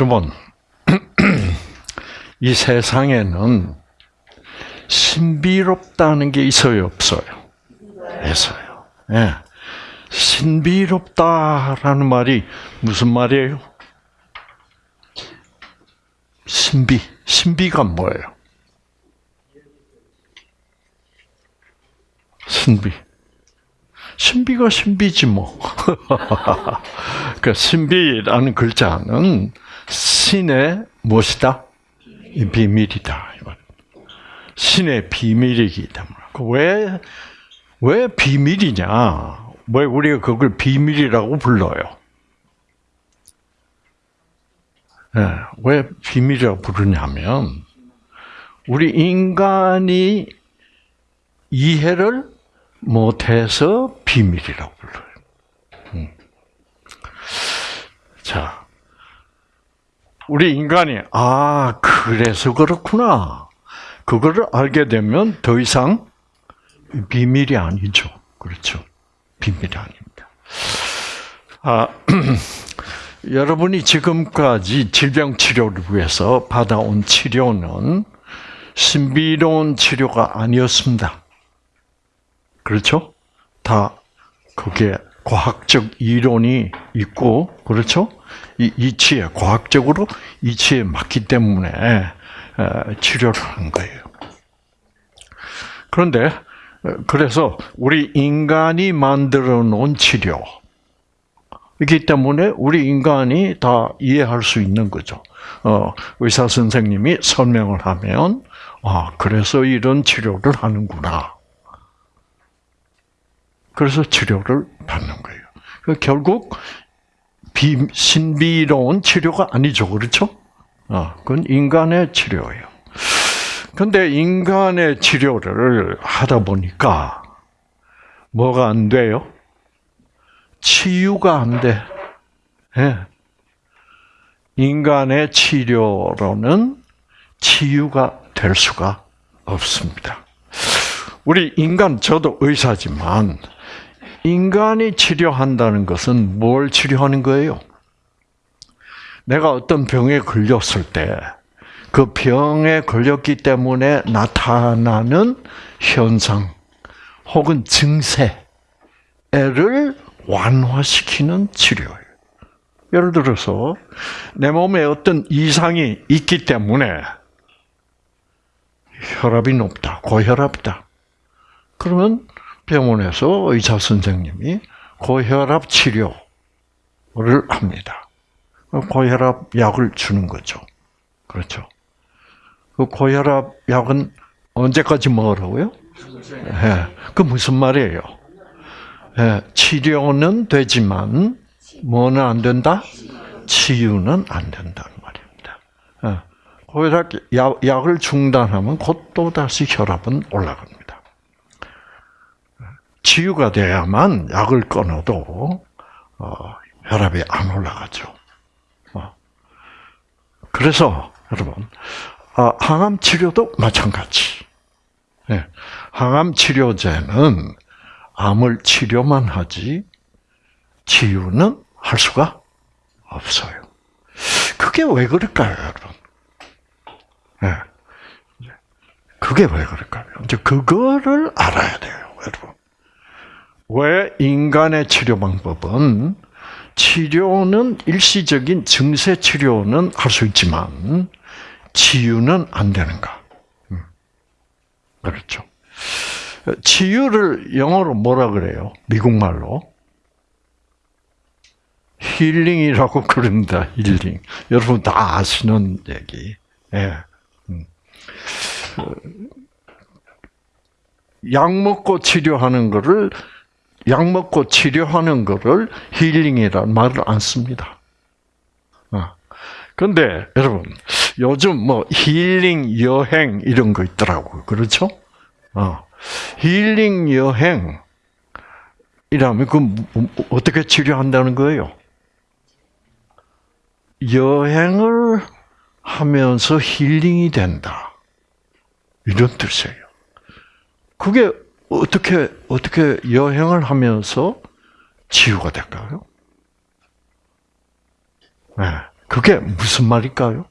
여러분, 이 세상에는 신비롭다는 게 있어요, 없어요? 있어요. 예. 신비롭다라는 말이 무슨 말이에요? 신비. 신비가 뭐예요? 신비. 신비가 신비지 뭐. 그 신비라는 글자는 신의 무엇이다? 비밀이다. 신의 비밀이기 때문에. 그 왜, 왜 비밀이냐? 왜 우리가 그걸 비밀이라고 불러요? 네, 왜 비밀이라고 부르냐면, 우리 인간이 이해를 못해서 비밀이라고 불러요. 음. 자, 우리 인간이, 아, 그래서 그렇구나. 그거를 알게 되면 더 이상 비밀이 아니죠. 그렇죠. 비밀이 아닙니다. 아, 여러분이 지금까지 질병 치료를 위해서 받아온 치료는 신비로운 치료가 아니었습니다. 그렇죠? 다 그게 과학적 이론이 있고 그렇죠? 이 이치에 과학적으로 이치에 맞기 때문에 치료를 하는 거예요. 그런데 그래서 우리 인간이 만들어 놓은 치료 이기 때문에 우리 인간이 다 이해할 수 있는 거죠. 어, 의사 선생님이 설명을 하면 아 그래서 이런 치료를 하는구나. 그래서 치료를 받는 거예요. 그 결국 비, 신비로운 치료가 아니죠, 그렇죠? 어, 그건 인간의 치료예요. 근데 인간의 치료를 하다 보니까 뭐가 안 돼요? 치유가 안 돼. 예. 인간의 치료로는 치유가 될 수가 없습니다. 우리 인간, 저도 의사지만, 인간이 치료한다는 것은 뭘 치료하는 거예요? 내가 어떤 병에 걸렸을 때, 그 병에 걸렸기 때문에 나타나는 현상, 혹은 증세를 완화시키는 치료예요. 예를 들어서, 내 몸에 어떤 이상이 있기 때문에, 혈압이 높다, 고혈압이다. 그러면 병원에서 의사 선생님이 고혈압 치료를 합니다. 고혈압 약을 주는 거죠. 그렇죠. 그 고혈압 약은 언제까지 먹으라고요? 네. 그 무슨 말이에요? 네. 치료는 되지만 뭐는 안 된다? 치유는 안 된다는 말입니다. 네. 고혈압 약, 약을 중단하면 곧 또 다시 혈압은 올라갑니다. 치유가 돼야만 약을 끊어도 어, 혈압이 안 올라가죠. 어. 그래서 여러분 아, 항암 치료도 마찬가지. 네. 항암 치료제는 암을 치료만 하지 치유는 할 수가 없어요. 그게 왜 그럴까요, 여러분? 네. 그게 왜 그럴까요? 이제 그거를 알아야 돼요, 여러분. 왜 인간의 치료 방법은 치료는 일시적인 증세 치료는 할 수 있지만 치유는 안 되는가? 음. 그렇죠. 치유를 영어로 뭐라 그래요? 미국 말로 healing이라고 그런다. 힐링. 여러분 다 아시는 얘기. 예. 음. 약 먹고 치료하는 거를 약 먹고 치료하는 거를 healing이라는 말을 안 씁니다. 그런데 어. 여러분 요즘 뭐 힐링 여행 이런 거 있더라고요. 그렇죠? 어. 힐링 여행 이라면 그 어떻게 치료한다는 거예요? 여행을 하면서 힐링이 된다. 이런 뜻이에요. 그게 어떻게 어떻게 여행을 하면서 치유가 될까요? 네. 그게 무슨 말일까요?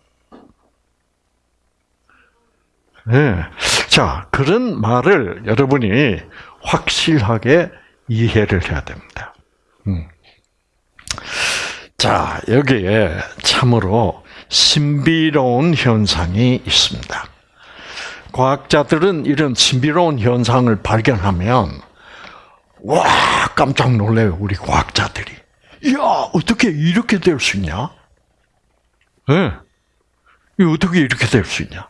네. 자, 그런 말을 여러분이 확실하게 이해를 해야 됩니다. 음. 자, 여기에 참으로 신비로운 현상이 있습니다. 과학자들은 이런 신비로운 현상을 발견하면 와 깜짝 놀래요 우리 과학자들이. 야 어떻게 이렇게 될 수 있냐? 네. 어떻게 이렇게 될 수 있냐?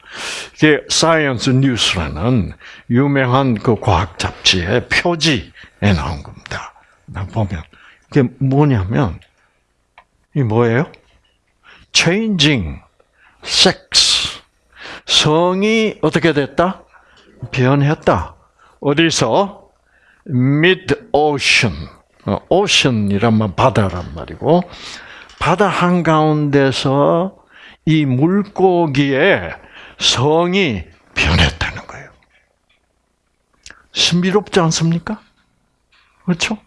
이게 Science News라는 유명한 그 과학 잡지의 표지에 나온 겁니다. 보면 이게 뭐냐면 이 뭐예요? changing sex 성이 어떻게 됐다? 변했다. 어디서? mid ocean. ocean이란 말 바다란 말이고 바다 한 가운데서 이 물고기의 성이 변했다는 거예요. 신비롭지 않습니까? 그렇죠?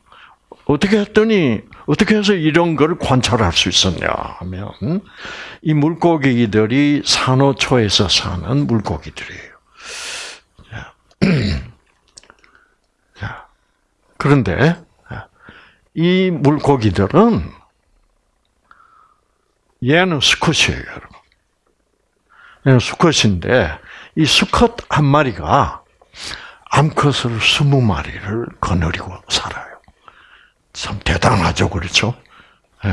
어떻게 했더니 어떻게 해서 이런 걸 관찰할 수 있었냐 하면 이 물고기들이 산호초에서 사는 물고기들이에요. 자, 그런데 이 물고기들은 얘는 수컷이에요, 여러분. 얘는 수컷인데 이 수컷 한 마리가 암컷을 스무 마리를 거느리고 살아요. 참 대단하죠, 그렇죠? 예.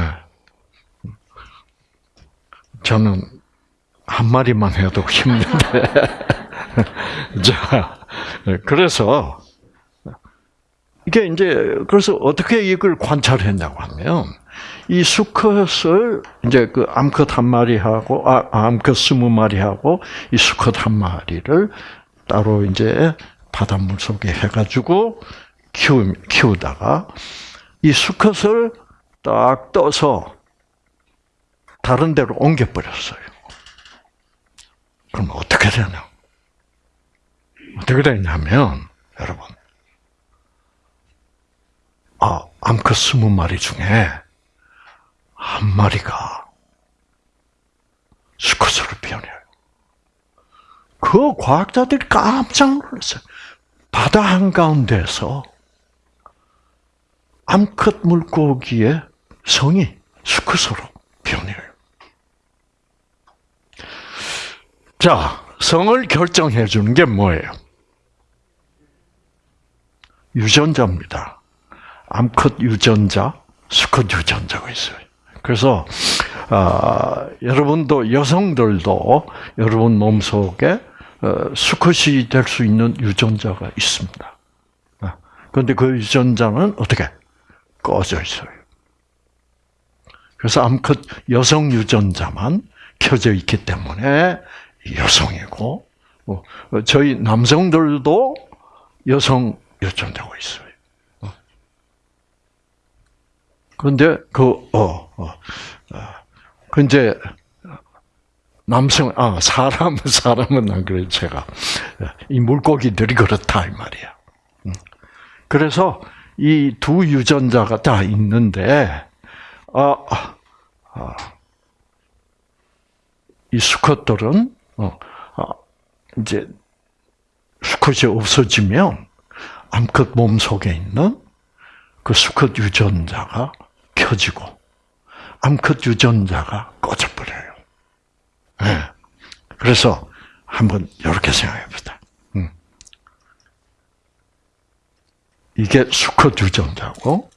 저는 한 마리만 해도 힘든데. 자, 그래서 이게 이제 그래서 어떻게 이걸 관찰했냐고 하면 이 수컷을 이제 그 암컷 한 마리하고 아, 암컷 스무 마리하고 이 수컷 한 마리를 따로 이제 바닷물 속에 해가지고 키우, 키우다가 이 수컷을 딱 떠서 다른 데로 옮겨버렸어요. 그럼 어떻게 되냐? 어떻게 되냐면, 여러분, 아, 암컷 스무 마리 중에 한 마리가 수컷으로 변해요. 그 과학자들이 깜짝 놀랐어요. 바다 한가운데서 암컷 물고기의 성이 수컷으로 변해요. 자, 성을 결정해 주는 게 뭐예요? 유전자입니다. 암컷 유전자, 수컷 유전자가 있어요. 그래서 아, 여러분도 여성들도 여러분 몸 속에 어, 수컷이 될 수 있는 유전자가 있습니다. 그런데 그 유전자는 어떻게 꺼져 있어요. 그래서 암컷 여성 유전자만 켜져 있기 때문에 여성이고 어, 저희 남성들도 여성 유전자가 있어요. 그런데 그 어, 어, 그 이제 남성 아 사람 사람은 안 그래 제가 이 물고기들이 그렇다 이 말이야. 그래서 이 두 유전자가 다 있는데 아, 아, 이 수컷들은 어, 아, 이제 수컷이 없어지면 암컷 몸 속에 있는 그 수컷 유전자가 켜지고 암컷 유전자가 꺼져버려요. 네. 그래서 한번 이렇게 생각해보자. 음. 이게 수컷 유전자고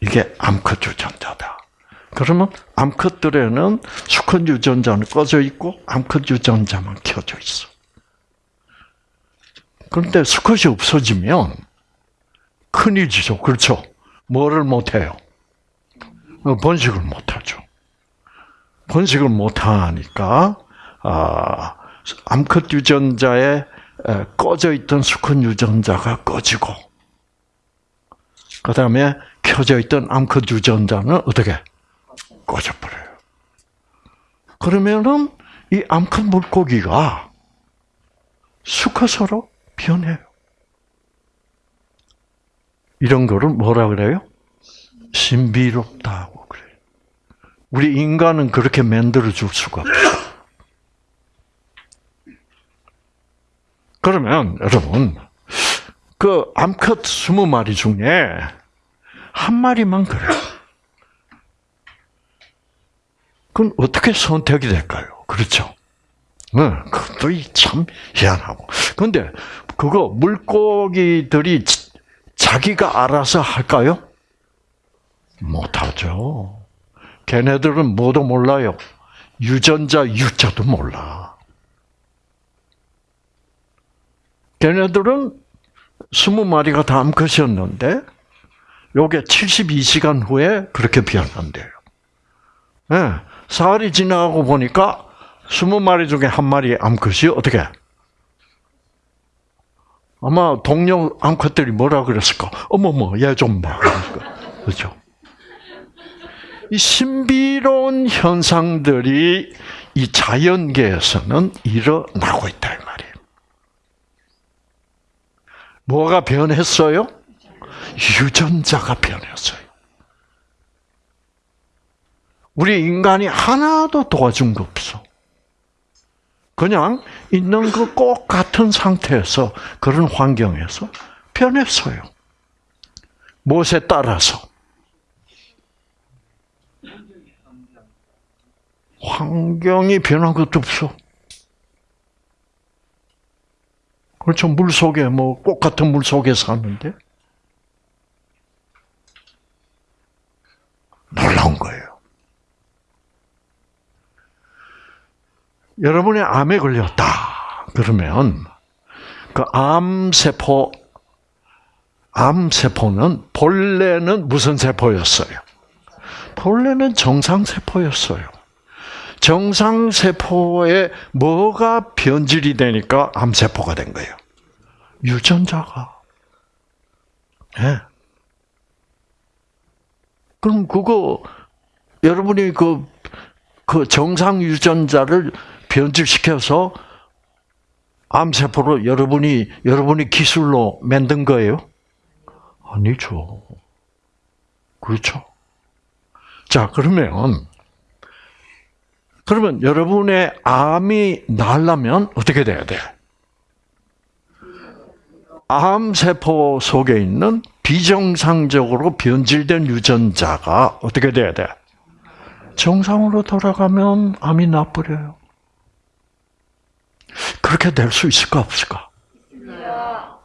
이게 암컷 유전자다. 그러면 암컷들에는 수컷 유전자는 꺼져 있고 암컷 유전자만 켜져 있어. 그런데 수컷이 없어지면 큰일이죠. 그렇죠? 뭐를 못해요? 어, 번식을 못하죠. 번식을 못하니까 아, 암컷 유전자에 꺼져 있던 수컷 유전자가 꺼지고 그 다음에 켜져 있던 암컷 유전자는 어떻게 꺼져버려요. 그러면은 이 암컷 물고기가 수컷으로 변해요. 이런 거를 뭐라 그래요? 신비롭다고 그래요. 우리 인간은 그렇게 만들어 줄 수가 없어. 그러면 여러분 그 암컷 20마리 중에 한 마리만 그래. 그건 어떻게 선택이 될까요? 그렇죠. 네, 그것도 참 희한하고. 근데 그거 물고기들이 자기가 알아서 할까요? 못하죠. 걔네들은 뭐도 몰라요. 유전자 유자도 몰라. 걔네들은 20마리가 다 암컷이었는데 요게 72시간 후에 그렇게 변한대요. 네, 사흘이 지나고 보니까 20마리 중에 한 마리 암컷이 어떻게? 아마 동료 암컷들이 뭐라 그랬을까? 어머머, 얘 좀 봐. 그렇죠? 이 신비로운 현상들이 이 자연계에서는 일어나고 있다 이 말이에요. 뭐가 변했어요? 유전자가 변했어요. 우리 인간이 하나도 도와준 거 없어. 그냥 있는 그 꼭 같은 상태에서 그런 환경에서 변했어요. 무엇에 따라서? 환경이 변한 것도 없어. 그렇죠. 물 속에, 뭐, 꽃 같은 물 속에 사는데. 놀라운 거예요. 여러분의 암에 걸렸다. 그러면, 그 암세포, 암세포는, 본래는 무슨 세포였어요? 본래는 정상세포였어요. 정상세포에 뭐가 변질이 되니까 암세포가 된 거예요? 유전자가. 예. 네. 그럼 그거, 여러분이 그, 그 정상 유전자를 변질시켜서 암세포로 여러분이, 여러분이 기술로 만든 거예요? 아니죠. 그렇죠. 자, 그러면, 그러면 여러분의 암이 나려면 어떻게 돼야 돼? 암세포 속에 있는 비정상적으로 변질된 유전자가 어떻게 돼야 돼? 정상으로 돌아가면 암이 나버려요. 그렇게 될 수 있을까 없을까?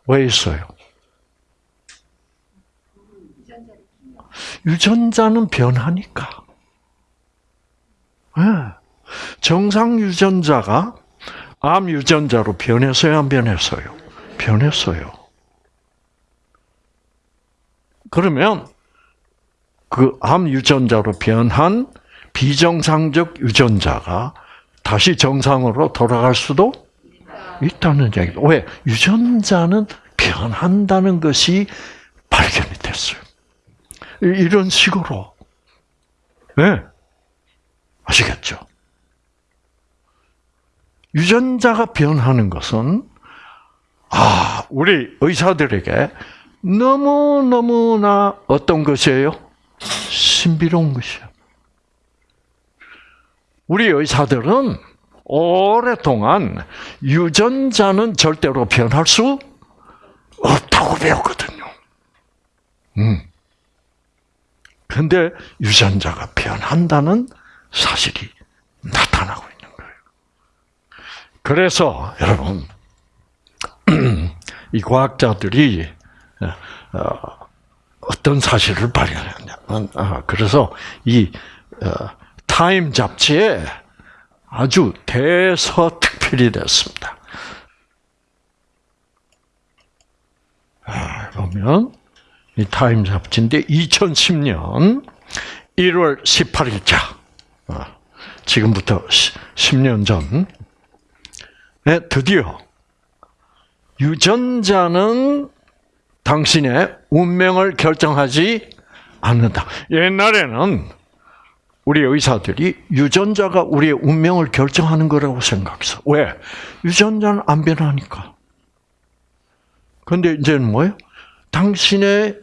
왜 있어요? 유전자는 변하니까. 네. 정상 유전자가 암 유전자로 변했어요, 안 변했어요? 변했어요. 그러면 그 암 유전자로 변한 비정상적 유전자가 다시 정상으로 돌아갈 수도 있다는 얘기죠. 왜? 유전자는 변한다는 것이 발견이 됐어요. 이런 식으로. 네. 아시겠죠? 유전자가 변하는 것은 아, 우리 의사들에게 너무 너무나 어떤 것이에요? 신비로운 것이에요. 우리 의사들은 오랫동안 유전자는 절대로 변할 수 없다고 배웠거든요. 음. 근데 유전자가 변한다는 사실이 나타나고 있는 거예요. 그래서 여러분 이 과학자들이 어, 어떤 사실을 발견했냐면 아, 그래서 이 어, 타임 잡지에 아주 대서특필이 됐습니다. 아, 보면 이 타임 잡지인데 2010년 1월 18일자 지금부터 10년 전 에 드디어 유전자는 당신의 운명을 결정하지 않는다. 옛날에는 우리 의사들이 유전자가 우리의 운명을 결정하는 거라고 생각했어. 왜? 유전자는 안 변하니까. 근데 이제는 뭐예요? 당신의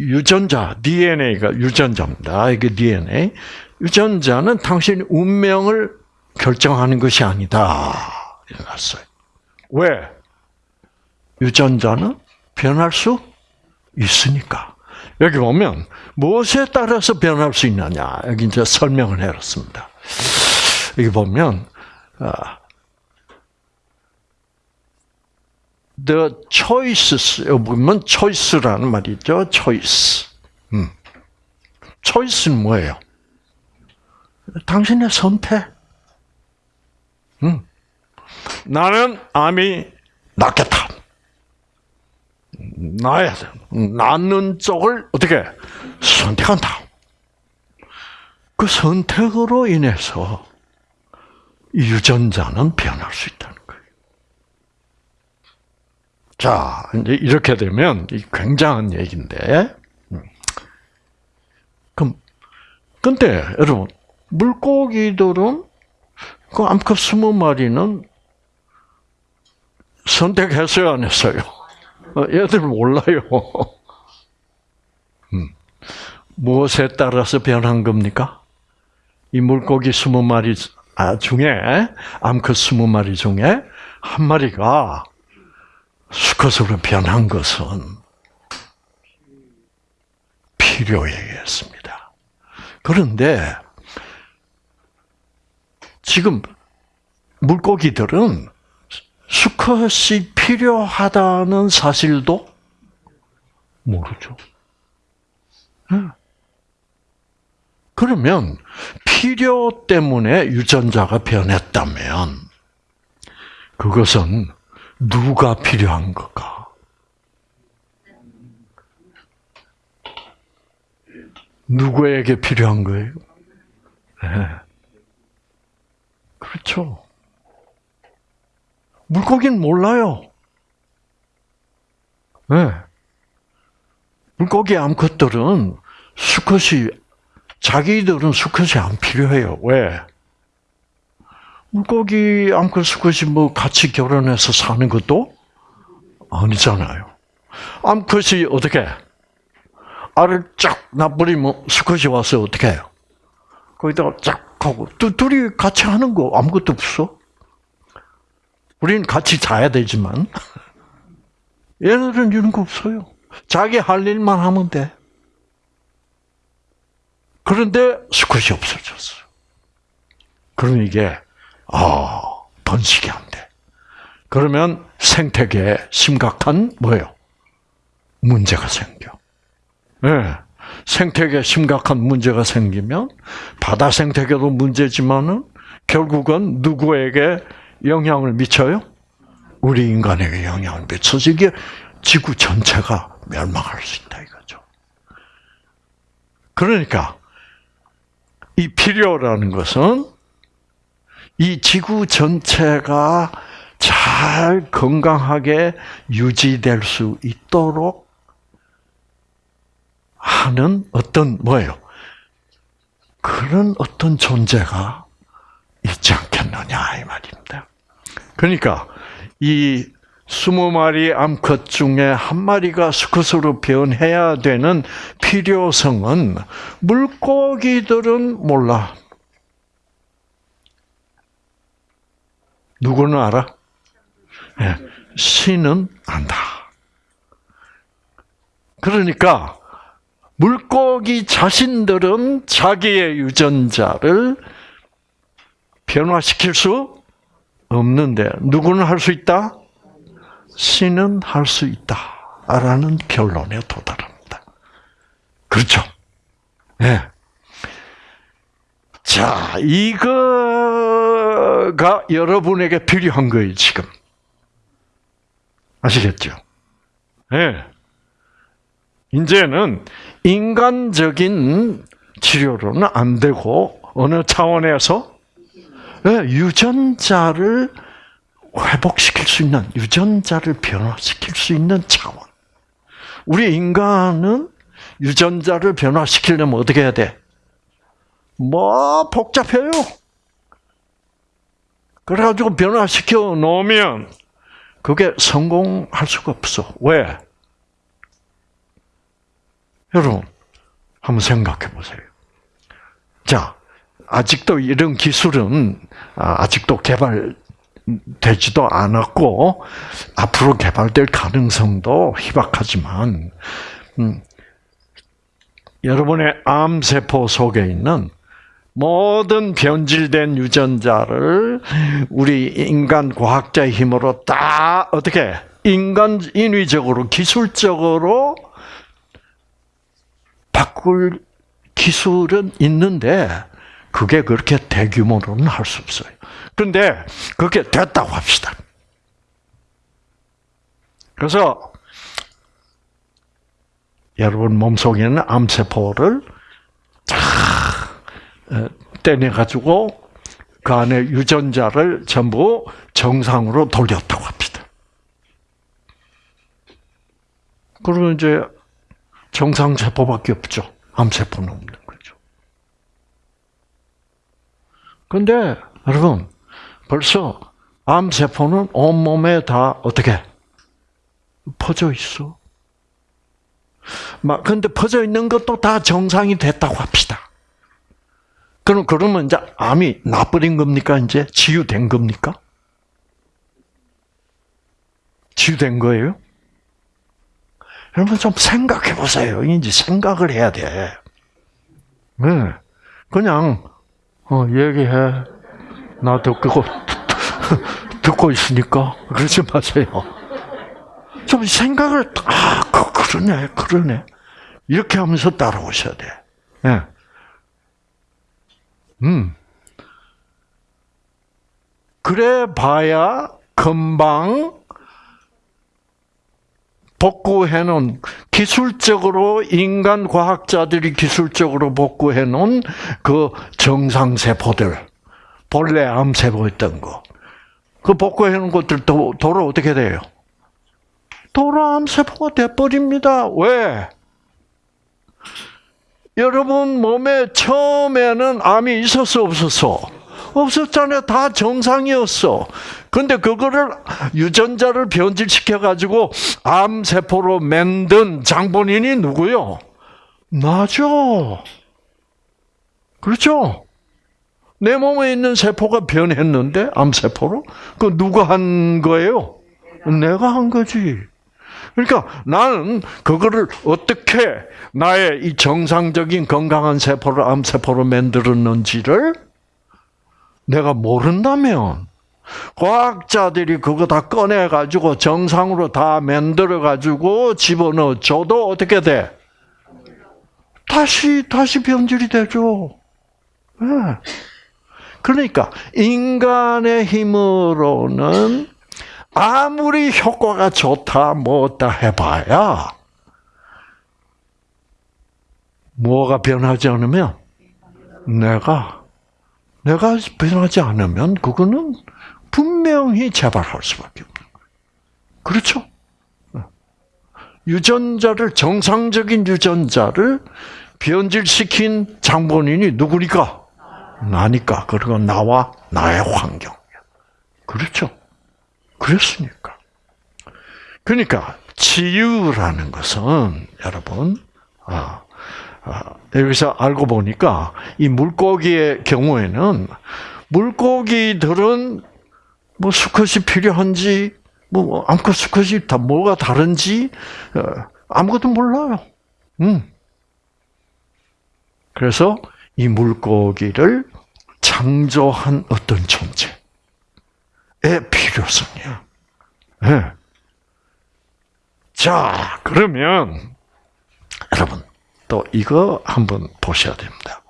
유전자, DNA가 유전자입니다. 이게 DNA. 유전자는 당신 운명을 결정하는 것이 아니다. 이랬어요. 왜? 유전자는 변할 수 있으니까. 여기 보면 무엇에 따라서 변할 수 있느냐 여기 이제 설명을 해놨습니다. 여기 보면 아, the choices 여기 보면 choice라는 말이죠. choice. 음. choice는 뭐예요? 당신의 선택. 음. 나는 암이 낫겠다. 나야 돼. 낫는 쪽을 어떻게 선택한다. 그 선택으로 인해서 유전자는 변할 수 있다는 거예요. 자, 이제 이렇게 되면 굉장한 얘기인데, 음. 그럼 근데 여러분 물고기들은 그 암컷 스무 마리는 선택했어요, 안 했어요? 어, 얘들 몰라요. 음. 무엇에 따라서 변한 겁니까? 이 물고기 스무 마리 아, 중에 암컷 스무 마리 중에 한 마리가 수컷으로 변한 것은 필요에 의했습니다. 그런데 지금 물고기들은 수컷이 필요하다는 사실도 모르죠. 그러면 필요 때문에 유전자가 변했다면 그것은 누가 필요한 걸까? 누구에게 필요한 거예요? 네. 그렇죠. 물고기는 몰라요. 네. 물고기 암컷들은 수컷이 자기들은 수컷이 안 필요해요. 왜? 물고기 암컷 수컷이 뭐 같이 결혼해서 사는 것도 아니잖아요. 암컷이 어떻게 알을 쫙 놔버리면 수컷이 와서 어떻게 해요? 거기다가 쫙 하고 둘이 같이 하는 거 아무것도 없어. 우리는 같이 자야 되지만 얘네들은 이런 거 없어요. 자기 할 일만 하면 돼. 그런데 수컷이 없어졌어. 그럼 이게 아 번식이 안 돼. 그러면 생태계에 심각한 뭐예요? 문제가 생겨. 네. 생태계에 심각한 문제가 생기면 바다 생태계도 문제지만은 결국은 누구에게 영향을 미쳐요? 우리 인간에게 영향을 미쳐서 이게 지구 전체가 멸망할 수 있다 이거죠. 그러니까 이 필요라는 것은 이 지구 전체가 잘 건강하게 유지될 수 있도록 하는 어떤 뭐예요? 그런 어떤 존재가 있지 말입니다. 그러니까 이 스무 마리 암컷 중에 한 마리가 수컷으로 변해야 되는 필요성은 물고기들은 몰라. 누구는 알아? 네, 신은 안다. 그러니까 물고기 자신들은 자기의 유전자를 변화시킬 수 없는데 누구는 할 수 있다? 신은 할 수 있다라는 결론에 도달합니다. 그렇죠? 예. 네. 자, 이거가 여러분에게 필요한 거예요, 지금. 아시겠죠? 예. 네. 이제는 인간적인 치료로는 안 되고 어느 차원에서 네, 유전자를 회복시킬 수 있는 유전자를 변화시킬 수 있는 차원. 우리 인간은 유전자를 변화시키려면 어떻게 해야 돼? 뭐 복잡해요. 그래가지고 변화시켜 놓으면 그게 성공할 수가 없어. 왜? 여러분, 한번 생각해 보세요. 자, 아직도 이런 기술은 아, 아직도 개발되지도 않았고 앞으로 개발될 가능성도 희박하지만 음, 여러분의 암 세포 속에 있는 모든 변질된 유전자를 우리 인간 과학자의 힘으로 다 어떻게 인간 인위적으로 기술적으로 바꿀 기술은 있는데 그게 그렇게 대규모로는 할 수 없어요. 그런데 그게 됐다고 합시다. 그래서 여러분 몸속에는 암세포를 쫙 어, 떼내가지고 그 안에 유전자를 전부 정상으로 돌렸다고 합니다. 그러면 이제 정상세포밖에 없죠. 암세포는 없는 거죠. 근데 여러분 벌써 암세포는 온몸에 다 어떻게 퍼져 있어. 막 근데 퍼져 있는 것도 다 정상이 됐다고 합시다. 그럼 그러면 이제 암이 나버린 겁니까? 이제 치유된 겁니까? 치유된 거예요? 여러분 좀 생각해 보세요. 이제 생각을 해야 돼. 네. 그냥 어, 얘기해. 나 듣고 듣고 있으니까 그러지 마세요. 좀 생각을 아, 그, 그러네, 그러네. 이렇게 하면서 따라오셔야 돼. 네. 음. 그래 봐야 금방 복구해 놓은 기술적으로 인간 과학자들이 기술적으로 복구해 놓은 그 정상 세포들 본래 암 세포였던 거. 그 복구해 놓은 것들 도, 도로 어떻게 돼요? 도로 암 세포가 돼 버립니다. 왜? 여러분 몸에 처음에는 암이 있었어 없었어? 없었잖아요. 다 정상이었어. 근데 그거를 유전자를 변질시켜 가지고 암 세포로 만든 장본인이 누구요? 나죠. 그렇죠? 내 몸에 있는 세포가 변했는데 암 세포로 그 누가 한 거예요? 내가 한 거지. 그러니까 나는 그거를 어떻게 나의 이 정상적인 건강한 세포를 암 세포로 만들었는지를 내가 모른다면 과학자들이 그거 다 꺼내 가지고 정상으로 다 만들어 가지고 집어넣어 줘도 어떻게 돼? 다시 다시 변질이 되죠. 네. 그러니까 인간의 힘으로는 아무리 효과가 좋다 뭐다 해봐야 뭐가 변하지 않으면 내가 내가 변하지 않으면 그거는 분명히 재발할 수밖에 없는 거예요. 그렇죠? 유전자를 정상적인 유전자를 변질시킨 장본인이 누구니까? 나니까. 그리고 나와 나의 환경. 그렇죠? 그랬으니까. 그러니까 치유라는 것은 여러분 아, 아, 여기서 알고 보니까 이 물고기의 경우에는 물고기들은 뭐 수컷이 필요한지 뭐 암컷 수컷이 다 뭐가 다른지 어, 아무것도 몰라요. 음. 그래서 이 물고기를 창조한 어떤 존재의 필요성이야. 네. 자, 그러면 여러분 또 이거 한번 보셔야 됩니다.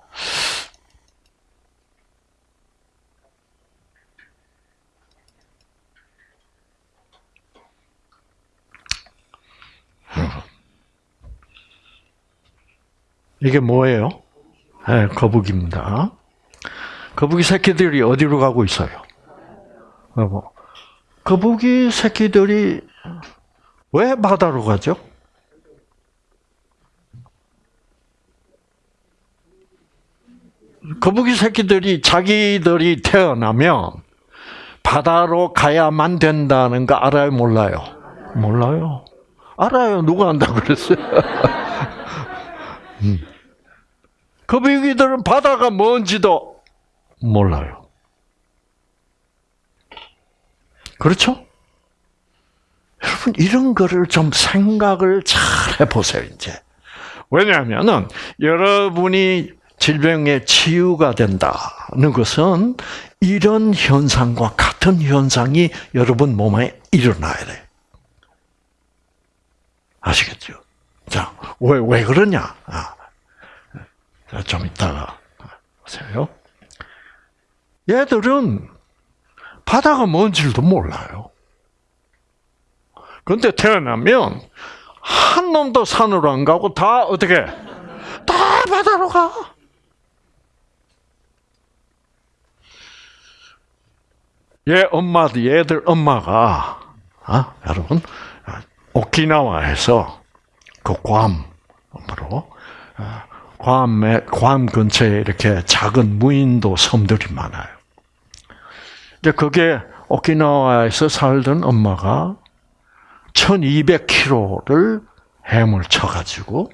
이게 뭐예요? 네, 거북입니다. 거북이 새끼들이 어디로 가고 있어요? 뭐, 거북이 새끼들이 왜 바다로 가죠? 거북이 새끼들이 자기들이 태어나면 바다로 가야만 된다는 거 알아요, 몰라요? 몰라요. 알아요. 누가 안다고 그랬어요? 음. 거북이들은 바다가 뭔지도 몰라요. 그렇죠? 여러분 이런 거를 좀 생각을 잘 해보세요 이제. 왜냐하면은 여러분이 질병의 치유가 된다는 것은 이런 현상과 같은 현상이 여러분 몸에 일어나야 돼. 아시겠죠? 자, 왜, 왜 그러냐? 아, 좀 이따가 보세요. 얘들은 바다가 뭔지도 몰라요. 그런데 태어나면 한 놈도 산으로 안 가고 다 어떻게? 다 바다로 가. 얘 엄마도 얘들 엄마가 아, 여러분 오키나와에서 그 괌으로 괌에 괌 근처에 이렇게 작은 무인도 섬들이 많아요. 이제 그게 오키나와에서 살던 엄마가 1200km를 해물 쳐가지고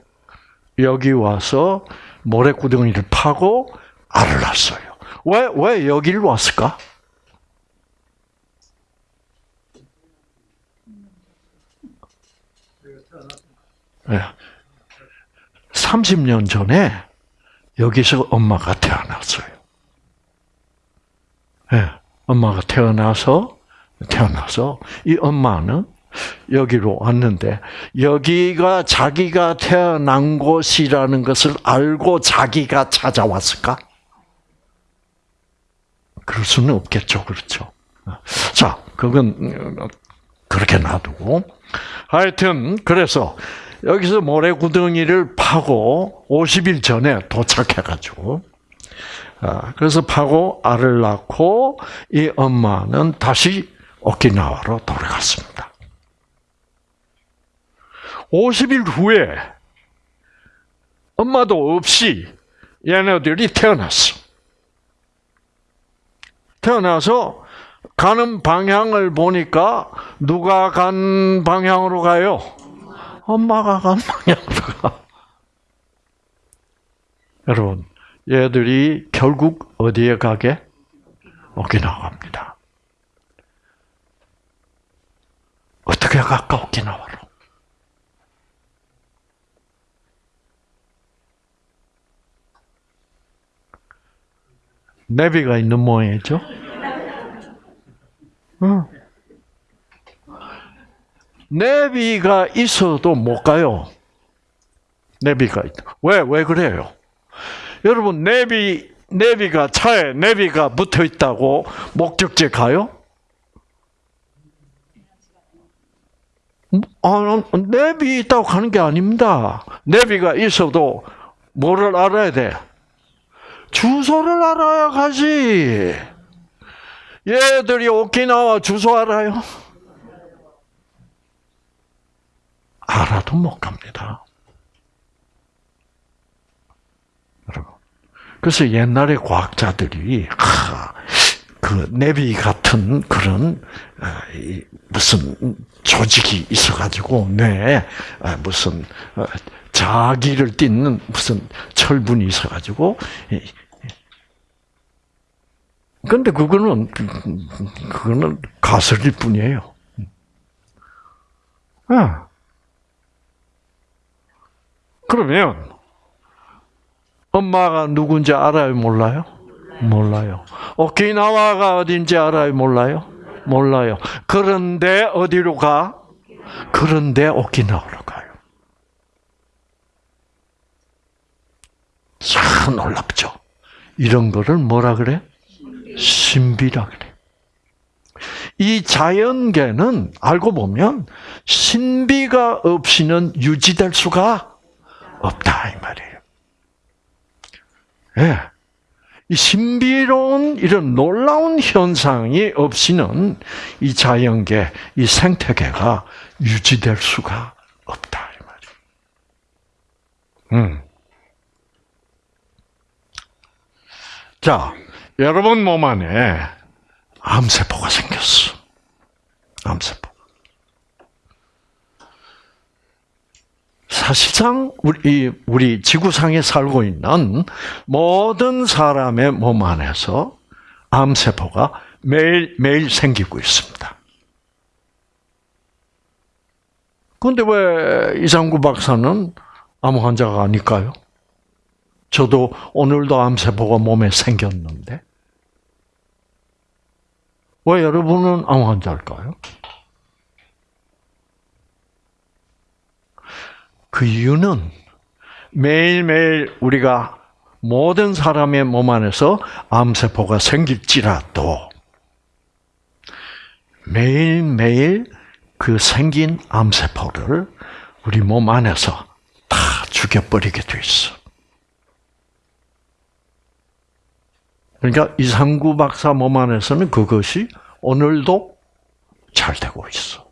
여기 와서 모래구덩이를 파고 알을 낳았어요. 왜, 왜 여기를 왔을까? 30년 전에 여기서 엄마가 태어났어요. 네. 엄마가 태어나서, 태어나서, 이 엄마는 여기로 왔는데, 여기가 자기가 태어난 곳이라는 것을 알고 자기가 찾아왔을까? 그럴 수는 없겠죠. 그렇죠. 자, 그건 그렇게 놔두고. 하여튼, 그래서 여기서 모래구덩이를 파고 50일 전에 도착해가지고, 아, 그래서 파고 알을 낳고 이 엄마는 다시 오키나와로 돌아갔습니다. 50일 후에 엄마도 없이 얘네들이 태어났어. 태어나서 가는 방향을 보니까 누가 간 방향으로 가요? 엄마가 간 방향으로 가. 여러분, 얘들이 결국 어디에 가게? 오키나와 갑니다. 어떻게 갈까, 오키나와로? 내비가 있는 모양이죠? 내비가 있어도 못 가요. 내비가 있다. 왜, 왜 그래요? 여러분, 내비, 내비가, 차에 내비가 붙어 있다고 목적지 가요? 아, 내비 있다고 가는 게 아닙니다. 내비가 있어도 뭐를 알아야 돼? 주소를 알아야 가지. 얘들이 오키나와 주소 알아요? 알아도 못 갑니다. 여러분. 그래서 옛날에 과학자들이 그 내비 같은 그런 어, 무슨 조직이 있어가지고 뇌에 어, 무슨 어, 자기를 띠는 무슨 철분이 있어가지고 근데 그거는 그거는 가설일 뿐이에요. 아. 그러면 엄마가 누군지 알아요, 몰라요? 몰라요. 오키나와가 어딘지 알아요, 몰라요? 몰라요. 그런데 어디로 가? 그런데 오키나와로 가요. 참 놀랍죠. 이런 거를 뭐라 그래? 신비라 그래. 이 자연계는 알고 보면 신비가 없이는 유지될 수가 없다 이 말이에요. 예. 이 신비로운 이런 놀라운 현상이 없이는 이 자연계, 이 생태계가 유지될 수가 없다 이 말이에요. 음. 자, 여러분 몸 안에 암세포가 생겼어. 암세포. 사실상 우리 우리 지구상에 살고 있는 모든 사람의 몸 안에서 암 세포가 매일 매일 생기고 있습니다. 그런데 왜 이상구 박사는 암 환자가 아닐까요? 저도 오늘도 암 세포가 몸에 생겼는데 왜 여러분은 암 환자일까요? 그 이유는 매일매일 우리가 모든 사람의 몸 안에서 암세포가 생길지라도 매일매일 그 생긴 암세포를 우리 몸 안에서 다 죽여버리게 돼 있어. 그러니까 이상구 박사 몸 안에서는 그것이 오늘도 잘 되고 있어.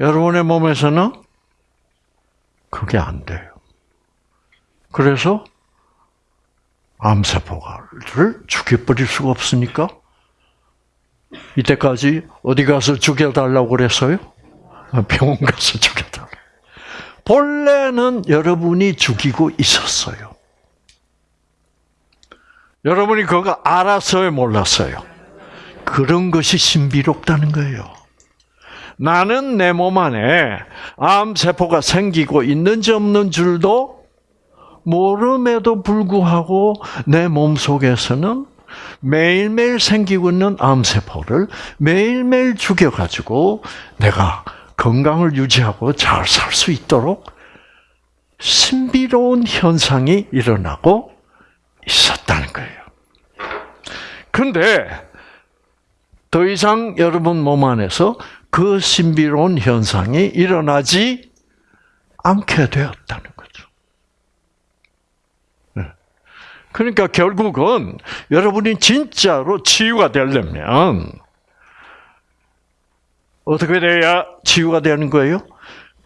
여러분의 몸에서는 그게 안 돼요. 그래서 암세포를 죽여버릴 수가 없으니까 이때까지 어디 가서 죽여달라고 그랬어요? 병원 가서 죽여달라. 본래는 여러분이 죽이고 있었어요. 여러분이 그거 알았어요, 몰랐어요? 그런 것이 신비롭다는 거예요. 나는 내 몸 안에 암세포가 생기고 있는지 없는 줄도 모름에도 불구하고 내 몸 속에서는 매일매일 생기고 있는 암세포를 매일매일 죽여가지고 내가 건강을 유지하고 잘 살 수 있도록 신비로운 현상이 일어나고 있었다는 거예요. 근데 더 이상 여러분 몸 안에서 그 신비로운 현상이 일어나지 않게 되었다는 거죠. 네. 그러니까 결국은 여러분이 진짜로 치유가 되려면 어떻게 돼야 치유가 되는 거예요?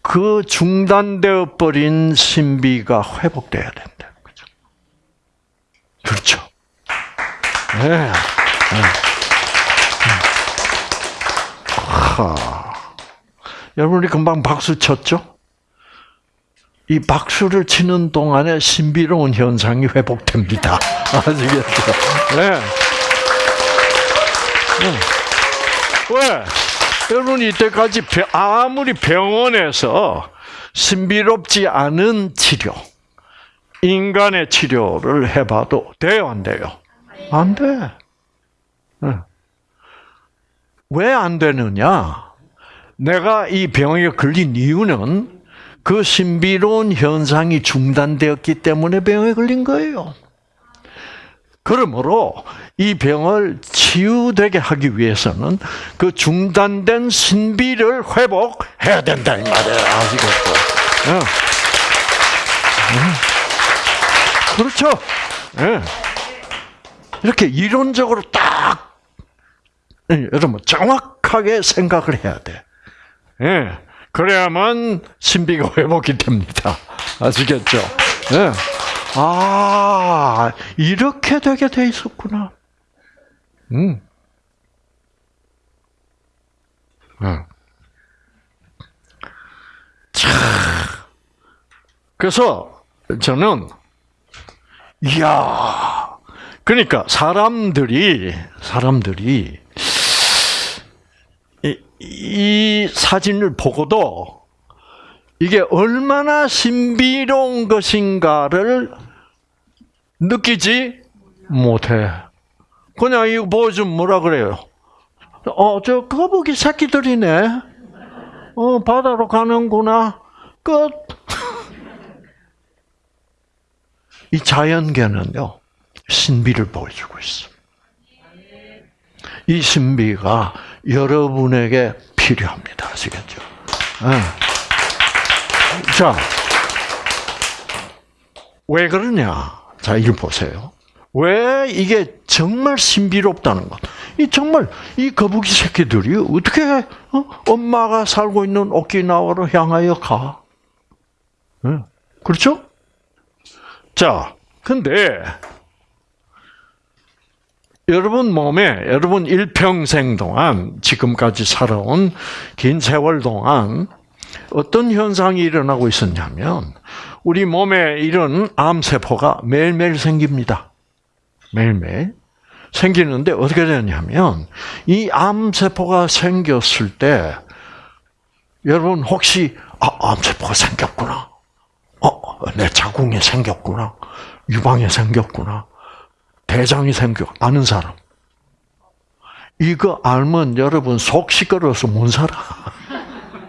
그 중단되어 버린 신비가 회복돼야 된다는 거죠. 그렇죠. 네. 네. 하. 여러분이 금방 박수 쳤죠? 이 박수를 치는 동안에 신비로운 현상이 회복됩니다. 아시겠죠? 네. 네. 왜? 여러분 이때까지 아무리 병원에서 신비롭지 않은 치료, 인간의 치료를 해봐도 돼요, 안 돼요? 안 돼. 네. 왜 안 되느냐? 내가 이 병에 걸린 이유는 그 신비로운 현상이 중단되었기 때문에 병에 걸린 거예요. 그러므로 이 병을 치유되게 하기 위해서는 그 중단된 신비를 회복해야 된다 이 말이에요. 아시겠죠? 네. 네. 그렇죠? 네. 이렇게 이론적으로 딱 예, 여러분 정확하게 생각을 해야 돼. 예. 그래야만 신비가 회복이 됩니다. 아시겠죠? 예. 아, 이렇게 되게 돼 있었구나. 음. 음. 자, 그래서 저는 이야, 그러니까 사람들이 사람들이 이 사진을 보고도 이게 얼마나 신비로운 것인가를 느끼지 못해. 그냥 이거 보여주면 뭐라 그래요? 어, 저 거북이 새끼들이네. 어, 바다로 가는구나. 끝. 이 자연계는요, 신비를 보여주고 있어. 이 신비가 여러분에게 필요합니다. 아시겠죠? 네. 자, 왜 그러냐? 자, 이거 보세요. 왜 이게 정말 신비롭다는 것. 이 정말 이 거북이 새끼들이 어떻게 어? 엄마가 살고 있는 오키나와로 향하여 가? 네. 그렇죠? 자, 근데 여러분 몸에 여러분 일평생 동안 지금까지 살아온 긴 세월 동안 어떤 현상이 일어나고 있었냐면 우리 몸에 이런 암세포가 매일매일 생깁니다. 매일매일. 생기는데 어떻게 되냐면 이 암세포가 생겼을 때 여러분 혹시 아, 암세포가 생겼구나. 어, 내 자궁이 생겼구나. 유방이 생겼구나. 대장이 생겨. 아는 사람. 이거 알면 여러분 속 시끄러워서 못 살아.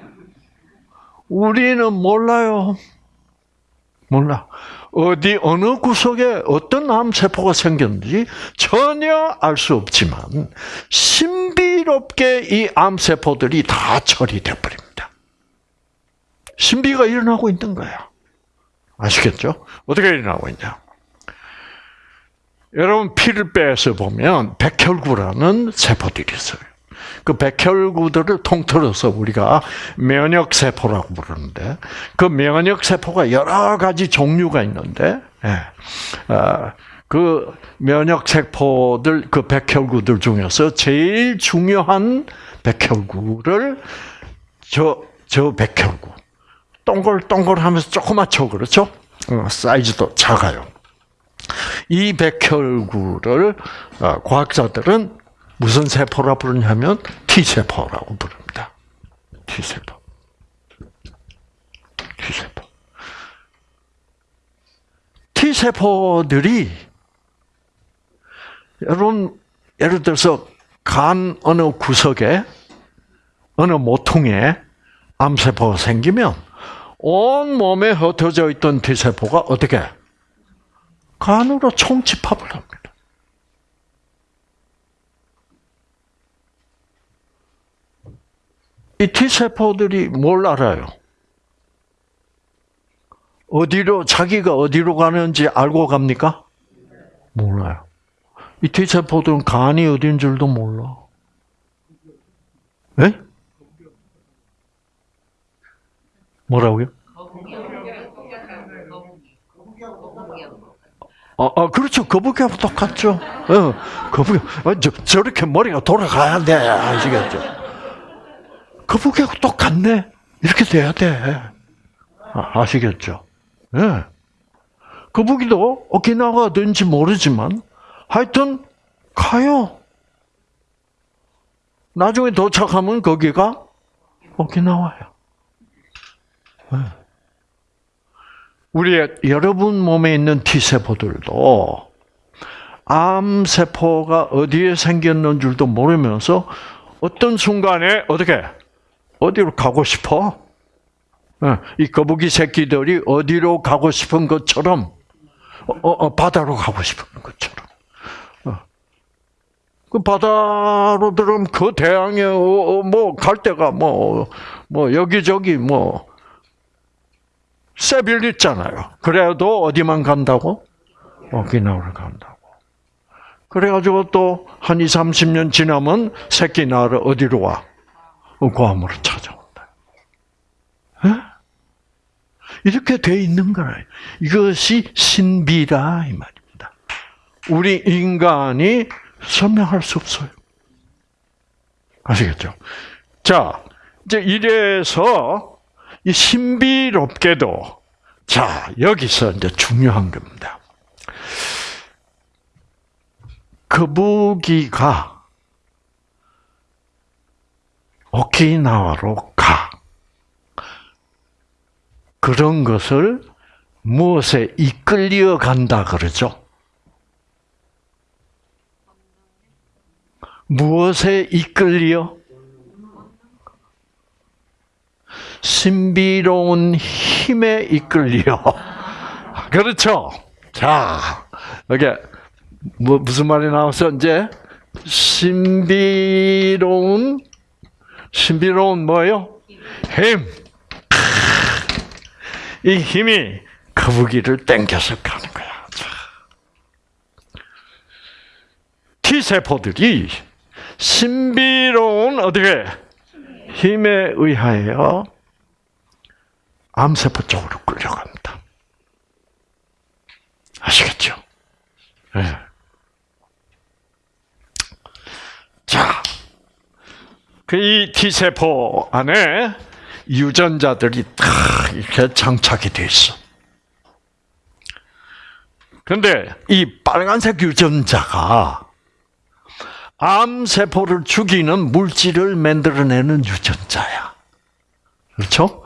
우리는 몰라요. 몰라. 어디 어느 구석에 어떤 암세포가 생겼는지 전혀 알 수 없지만 신비롭게 이 암세포들이 다 처리돼 버립니다. 신비가 일어나고 있는 거야. 아시겠죠? 어떻게 일어나고 있냐? 여러분 피를 빼서 보면 백혈구라는 세포들이 있어요. 그 백혈구들을 통틀어서 우리가 면역 세포라고 부르는데 그 면역 세포가 여러 가지 종류가 있는데 예. 아, 그 면역 세포들 그 백혈구들 중에서 제일 중요한 백혈구를 저 저 백혈구 동글동글하면서 조그맣죠 그렇죠? 어, 사이즈도 작아요. 이 백혈구를 어, 과학자들은 무슨 세포라 부르냐면 T세포라고 부릅니다. T세포. T세포. T세포들이 여러분 예를 들어서 간 어느 구석에 어느 모통에 암세포가 생기면 온 몸에 흩어져 있던 T세포가 어떻게 간으로 총집합을 합니다. 이 T세포들이 뭘 알아요? 어디로, 자기가 어디로 가는지 알고 갑니까? 몰라요. 이 T세포들은 간이 어딘 줄도 몰라. 예? 뭐라고요? 아, 아 그렇죠. 거북이하고 똑같죠. 어, 거북이. 어, 저, 저렇게 머리가 돌아가야 돼. 아시겠죠? 거북이하고 똑같네. 이렇게 돼야 돼. 아, 시겠죠 예. 거북이도 오키나와가 어딘지 모르지만 하여튼 가요. 나중에 도착하면 거기가 오키나와요. 예. 우리 여러분 몸에 있는 T세포들도 암세포가 어디에 생겼는 줄도 모르면서 어떤 순간에 어떻게 어디로 가고 싶어? 어, 이 거북이 새끼들이 어디로 가고 싶은 것처럼 어, 어, 바다로 가고 싶은 것처럼. 어. 그 바다로 들으면 그 대양에 뭐 갈 데가 뭐뭐 뭐 여기저기 뭐 세빌 있잖아요. 그래도 어디만 간다고? 오키나와를 간다고. 그래가지고 또 한 2, 30년 지나면 새끼 나를 어디로 와? 괌으로 찾아온다. 에? 이렇게 돼 있는 거예요. 이것이 신비라 이 말입니다. 우리 인간이 설명할 수 없어요. 아시겠죠? 자, 이제 이래서 이 신비롭게도 자 여기서 이제 중요한 겁니다. 거북이가 오키나와로 가. 그런 것을 무엇에 이끌려 간다 그러죠? 무엇에 이끌려? 신비로운 힘에 이끌려. 그렇죠? 자, 이게 뭐 무슨 말이 나왔어 이제 신비로운 신비로운 뭐요? 힘. 이 힘이 거북이를 땡겨서 가는 거야. T 세포들이 신비로운 어떻게 힘에 의하여 암세포 쪽으로 끌려갑니다. 아시겠죠? 네. 자, 그 이 T세포 안에 유전자들이 다 이렇게 장착이 돼 있어. 근데 이 빨간색 유전자가 암 세포를 죽이는 물질을 만들어내는 유전자야. 그렇죠?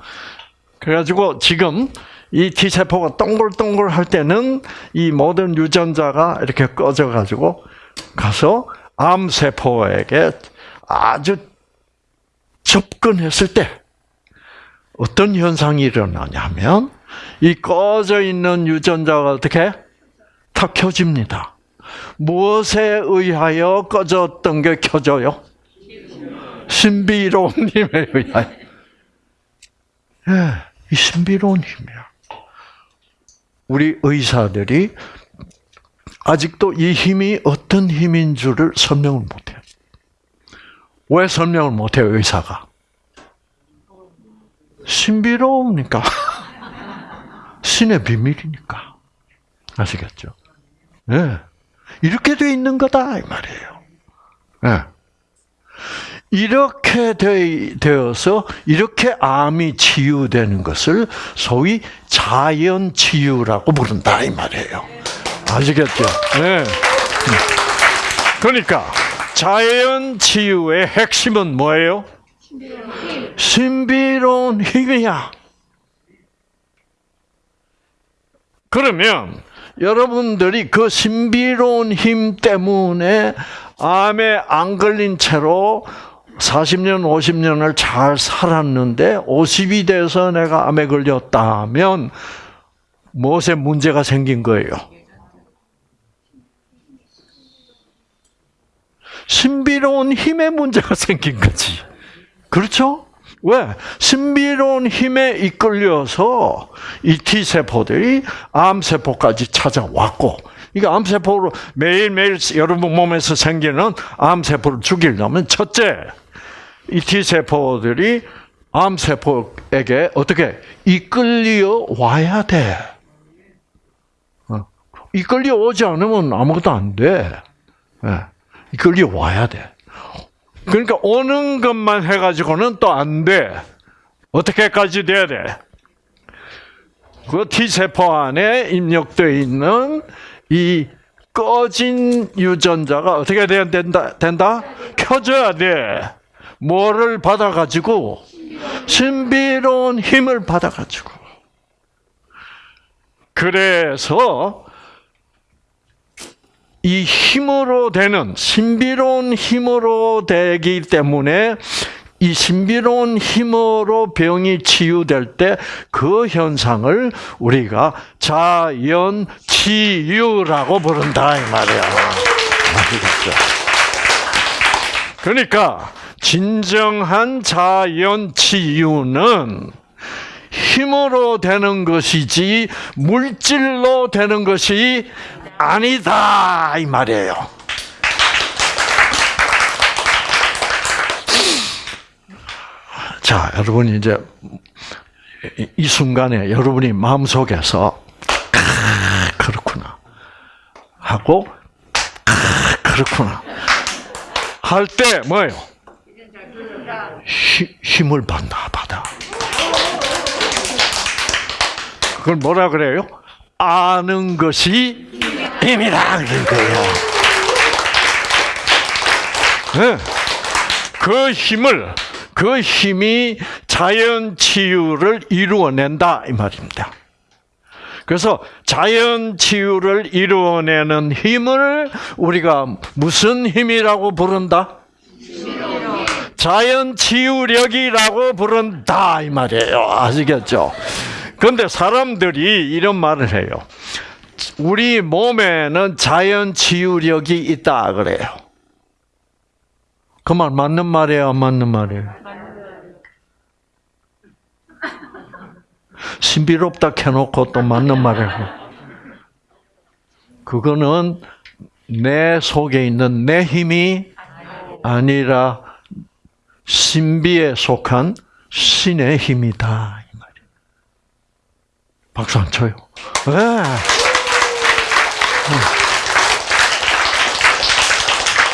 그래가지고 지금 이 T 세포가 동글동글 할 때는 이 모든 유전자가 이렇게 꺼져가지고 가서 암 세포에게 아주 접근했을 때 어떤 현상이 일어나냐면 이 꺼져 있는 유전자가 어떻게 탁 켜집니다. 무엇에 의하여 꺼졌던 게 켜져요? 신비로운 힘에 의하여. 예, 이 신비로운 힘이야. 우리 의사들이 아직도 이 힘이 어떤 힘인 줄을 설명을 못해요. 왜 설명을 못해요, 의사가? 신비로우니까. 신의 비밀이니까. 아시겠죠? 네. 이렇게 돼 있는 거다, 이 말이에요. 네. 이렇게 되어서 이렇게 암이 치유되는 것을 소위 자연 치유라고 부른다 이 말이에요. 아시겠죠? 네. 그러니까 자연 치유의 핵심은 뭐예요? 신비로운 힘이야. 그러면 여러분들이 그 신비로운 힘 때문에 암에 안 걸린 채로 40년, 50년을 잘 살았는데 50이 돼서 내가 암에 걸렸다면 무엇에 문제가 생긴 거예요? 신비로운 힘에 문제가 생긴 거지. 그렇죠? 왜? 신비로운 힘에 이끌려서 이 T세포들이 암세포까지 찾아왔고, 이게 암세포로 매일매일 여러분 몸에서 생기는 암세포를 죽이려면 첫째, 이 T세포들이 암세포에게 어떻게 이끌려 와야 돼. 어. 이끌려 오지 않으면 아무것도 안 돼. 예. 이끌려 와야 돼. 그러니까 오는 것만 해가지고는 또 안 돼. 어떻게까지 돼야 돼? 그 T세포 안에 입력되어 있는 이 꺼진 유전자가 어떻게 돼야 된다? 된다? 켜져야 돼. 뭐를 받아가지고? 신비로운 힘을 받아가지고. 그래서 이 힘으로 되는 신비로운 힘으로 되기 때문에 이 신비로운 힘으로 병이 치유될 때 그 현상을 우리가 자연 치유라고 부른다 이 말이야. 아시겠죠? 그러니까 진정한 자연 치유는 힘으로 되는 것이지 물질로 되는 것이 아니다 이 말이에요. 자, 여러분 이제 이 순간에 여러분이 마음속에서 아, 그렇구나 하고 아, 그렇구나 할 때 뭐예요? 힘을 받나 받아. 그걸 뭐라 그래요? 아는 것이 힘이라 그런 거예요. 네. 그 힘을 그 힘이 자연 치유를 이루어낸다 이 말입니다. 그래서 자연 치유를 이루어내는 힘을 우리가 무슨 힘이라고 부른다? 자연 치유력이라고 부른다 이 말이에요. 아시겠죠? 그런데 사람들이 이런 말을 해요. 우리 몸에는 자연 치유력이 있다 그래요. 그 말 맞는 말이에요, 안 맞는 말이에요? 신비롭다 켜놓고 또 맞는 해. 그거는 내 속에 있는 내 힘이 아니라 신비에 속한 신의 힘이다. 이 말이에요. 박수 안 쳐요. 네.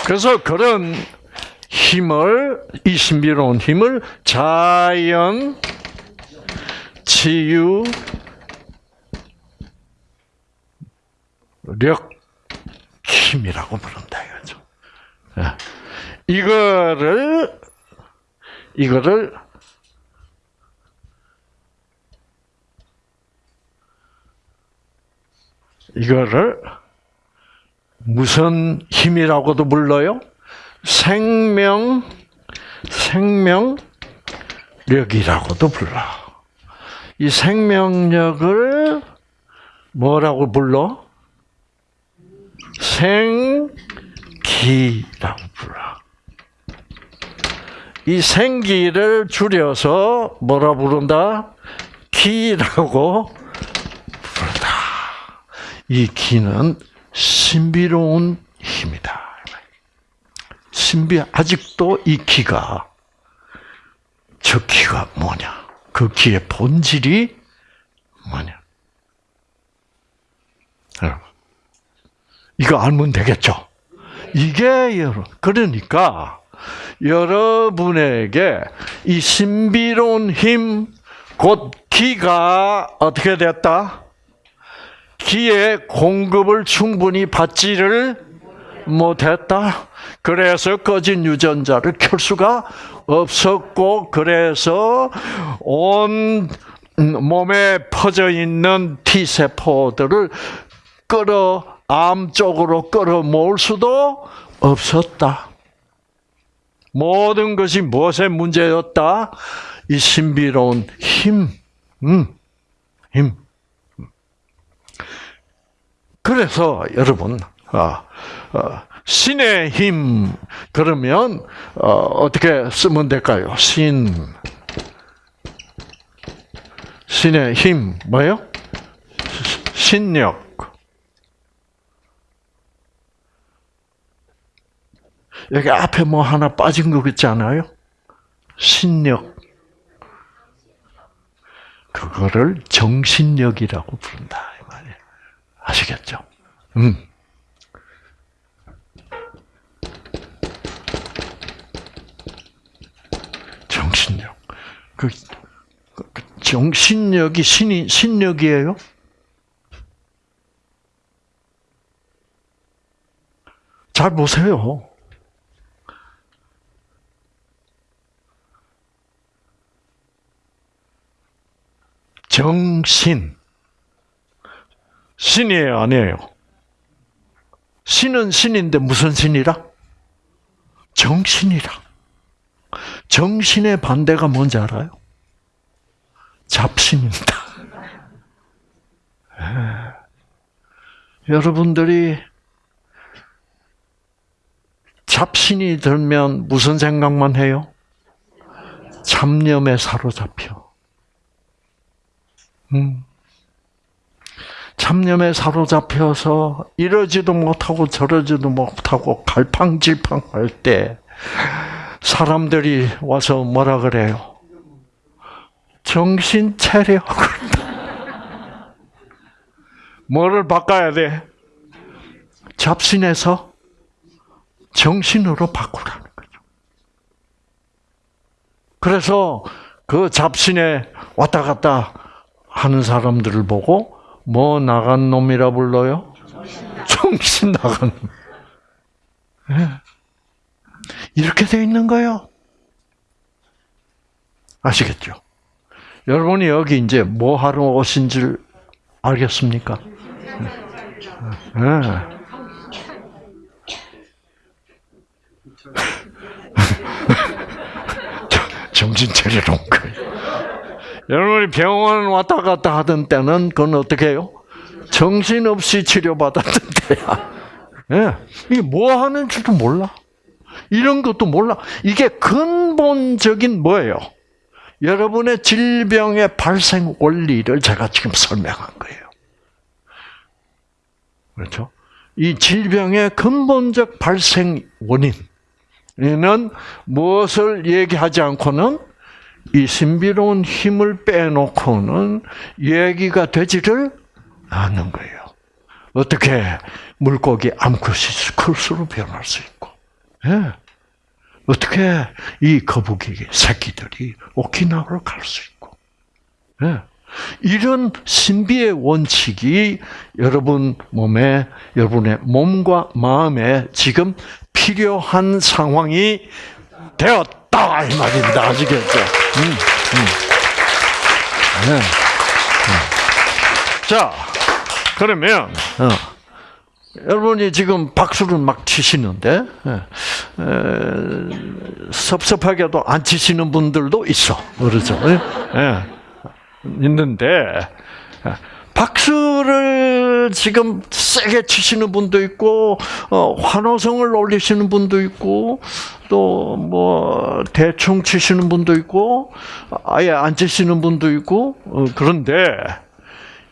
그래서 그런 힘을, 이 신비로운 힘을 자연 치유 력 힘이라고 부른다. 예. 이거를 이거를 이거를 무슨 힘이라고도 불러요? 생명 생명력이라고도 불러. 이 생명력을 뭐라고 불러? 생기라고 불러. 이 생기를 줄여서 뭐라 부른다? 기라고 부른다. 이 기는 신비로운 힘이다. 신비 아직도 이 기가 저 기가 뭐냐? 그 기의 본질이 뭐냐? 여러분, 이거 알면 되겠죠? 이게 여러분 그러니까 여러분에게 이 신비로운 힘, 곧 기가 어떻게 됐다? 기의 공급을 충분히 받지를 못했다. 그래서 꺼진 유전자를 켤 수가 없었고, 그래서 온 몸에 퍼져 있는 T 세포들을 끌어 암 쪽으로 끌어 모을 수도 없었다. 모든 것이 무엇의 문제였다? 이 신비로운 힘, 음, 힘. 그래서 여러분, 어, 어, 신의 힘 그러면 어, 떻게 쓰면 될까요? 신 신의 힘 뭐요? 신력. 여기 앞에 뭐 하나 빠진 거 있지 않아요? 신력. 그거를 정신력이라고 부른다. 아시겠죠? 음. 정신력. 그, 그 정신력이 신이 신력이에요? 잘 보세요. 정신. 신이에요, 아니에요? 신은 신인데 무슨 신이라? 정신이라. 정신의 반대가 뭔지 알아요? 잡신입니다. 예. 여러분들이 잡신이 들면 무슨 생각만 해요? 잡념에 사로잡혀. 음. 잡념에 사로잡혀서 이러지도 못하고 저러지도 못하고 갈팡질팡할 때 사람들이 와서 뭐라 그래요? 정신 차려. 뭐를 바꿔야 돼? 잡신에서 정신으로 바꾸라는 거죠. 그래서 그 잡신에 왔다 갔다 하는 사람들을 보고 뭐 나간 놈이라 불러요? 정신 나간 놈. 네. 이렇게 돼 있는 거예요. 아시겠죠? 여러분이 여기 이제 뭐 하러 오신 줄 알겠습니까? 네. 정신 차리러 온 거예요. 여러분이 병원 왔다 갔다 하던 때는 그건 어떻게 해요? 정신없이 치료받았던 때야. 예. 이게 뭐 하는 줄도 몰라. 이런 것도 몰라. 이게 근본적인 뭐예요? 여러분의 질병의 발생 원리를 제가 지금 설명한 거예요. 그렇죠? 이 질병의 근본적 발생 원인은 무엇을 얘기하지 않고는 이 신비로운 힘을 빼놓고는 얘기가 되지를 않는 거예요. 어떻게 물고기 암컷이 클수록 변할 수 있고, 예. 어떻게 이 거북이 새끼들이 오키나와로 갈 수 있고, 예. 이런 신비의 원칙이 여러분 몸에, 여러분의 몸과 마음에 지금 필요한 상황이 되었다 이 말입니다. 아시겠죠? 음, 음. 네. 네. 자, 그러면 어, 여러분이 지금 박수를 막 치시는데 에, 에, 섭섭하게도 안 치시는 분들도 있어, 그렇죠? 예, 예. 있는데 박수를 지금 세게 치시는 분도 있고 어, 환호성을 올리시는 분도 있고 또 뭐 대충 치시는 분도 있고 아예 안 치시는 분도 있고 어, 그런데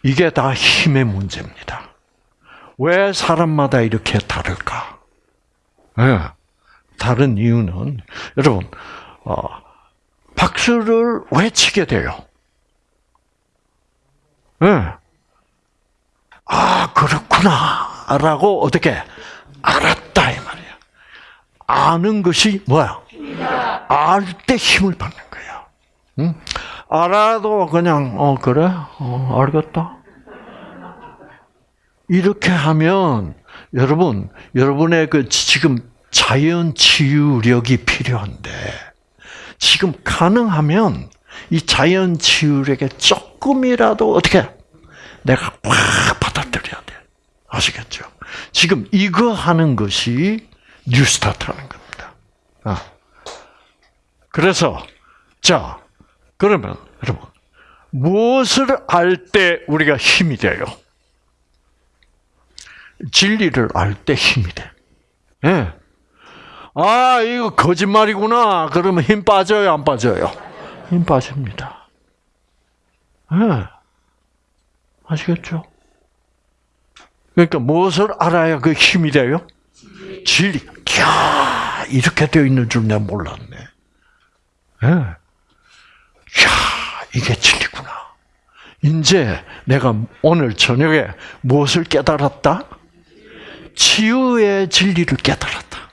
이게 다 힘의 문제입니다. 왜 사람마다 이렇게 다를까? 네. 다른 이유는 여러분 어, 박수를 왜 치게 돼요? 네. 아 그렇구나라고 어떻게 알았다 이 말이야. 아는 것이 뭐야? 알 때 힘을 받는 거야. 응? 알아도 그냥 어 그래 어 알겠다. 이렇게 하면 여러분 여러분의 그 지금 자연 치유력이 필요한데 지금 가능하면 이 자연 치유력에 조금이라도 어떻게 내가 확. 아시겠죠? 지금 이거 하는 것이 뉴스타트라는 겁니다. 아. 그래서 자 그러면 여러분 무엇을 알 때 우리가 힘이 돼요? 진리를 알 때 힘이 돼. 예. 아, 이거 거짓말이구나. 그러면 힘 빠져요, 안 빠져요? 힘 빠집니다. 예. 아시겠죠? 그러니까 무엇을 알아야 그 힘이 돼요? 진리. 야 이렇게 되어 있는 줄 내가 몰랐네. 예. 야 이게 진리구나. 이제 내가 오늘 저녁에 무엇을 깨달았다? 치유의 진리를 깨달았다.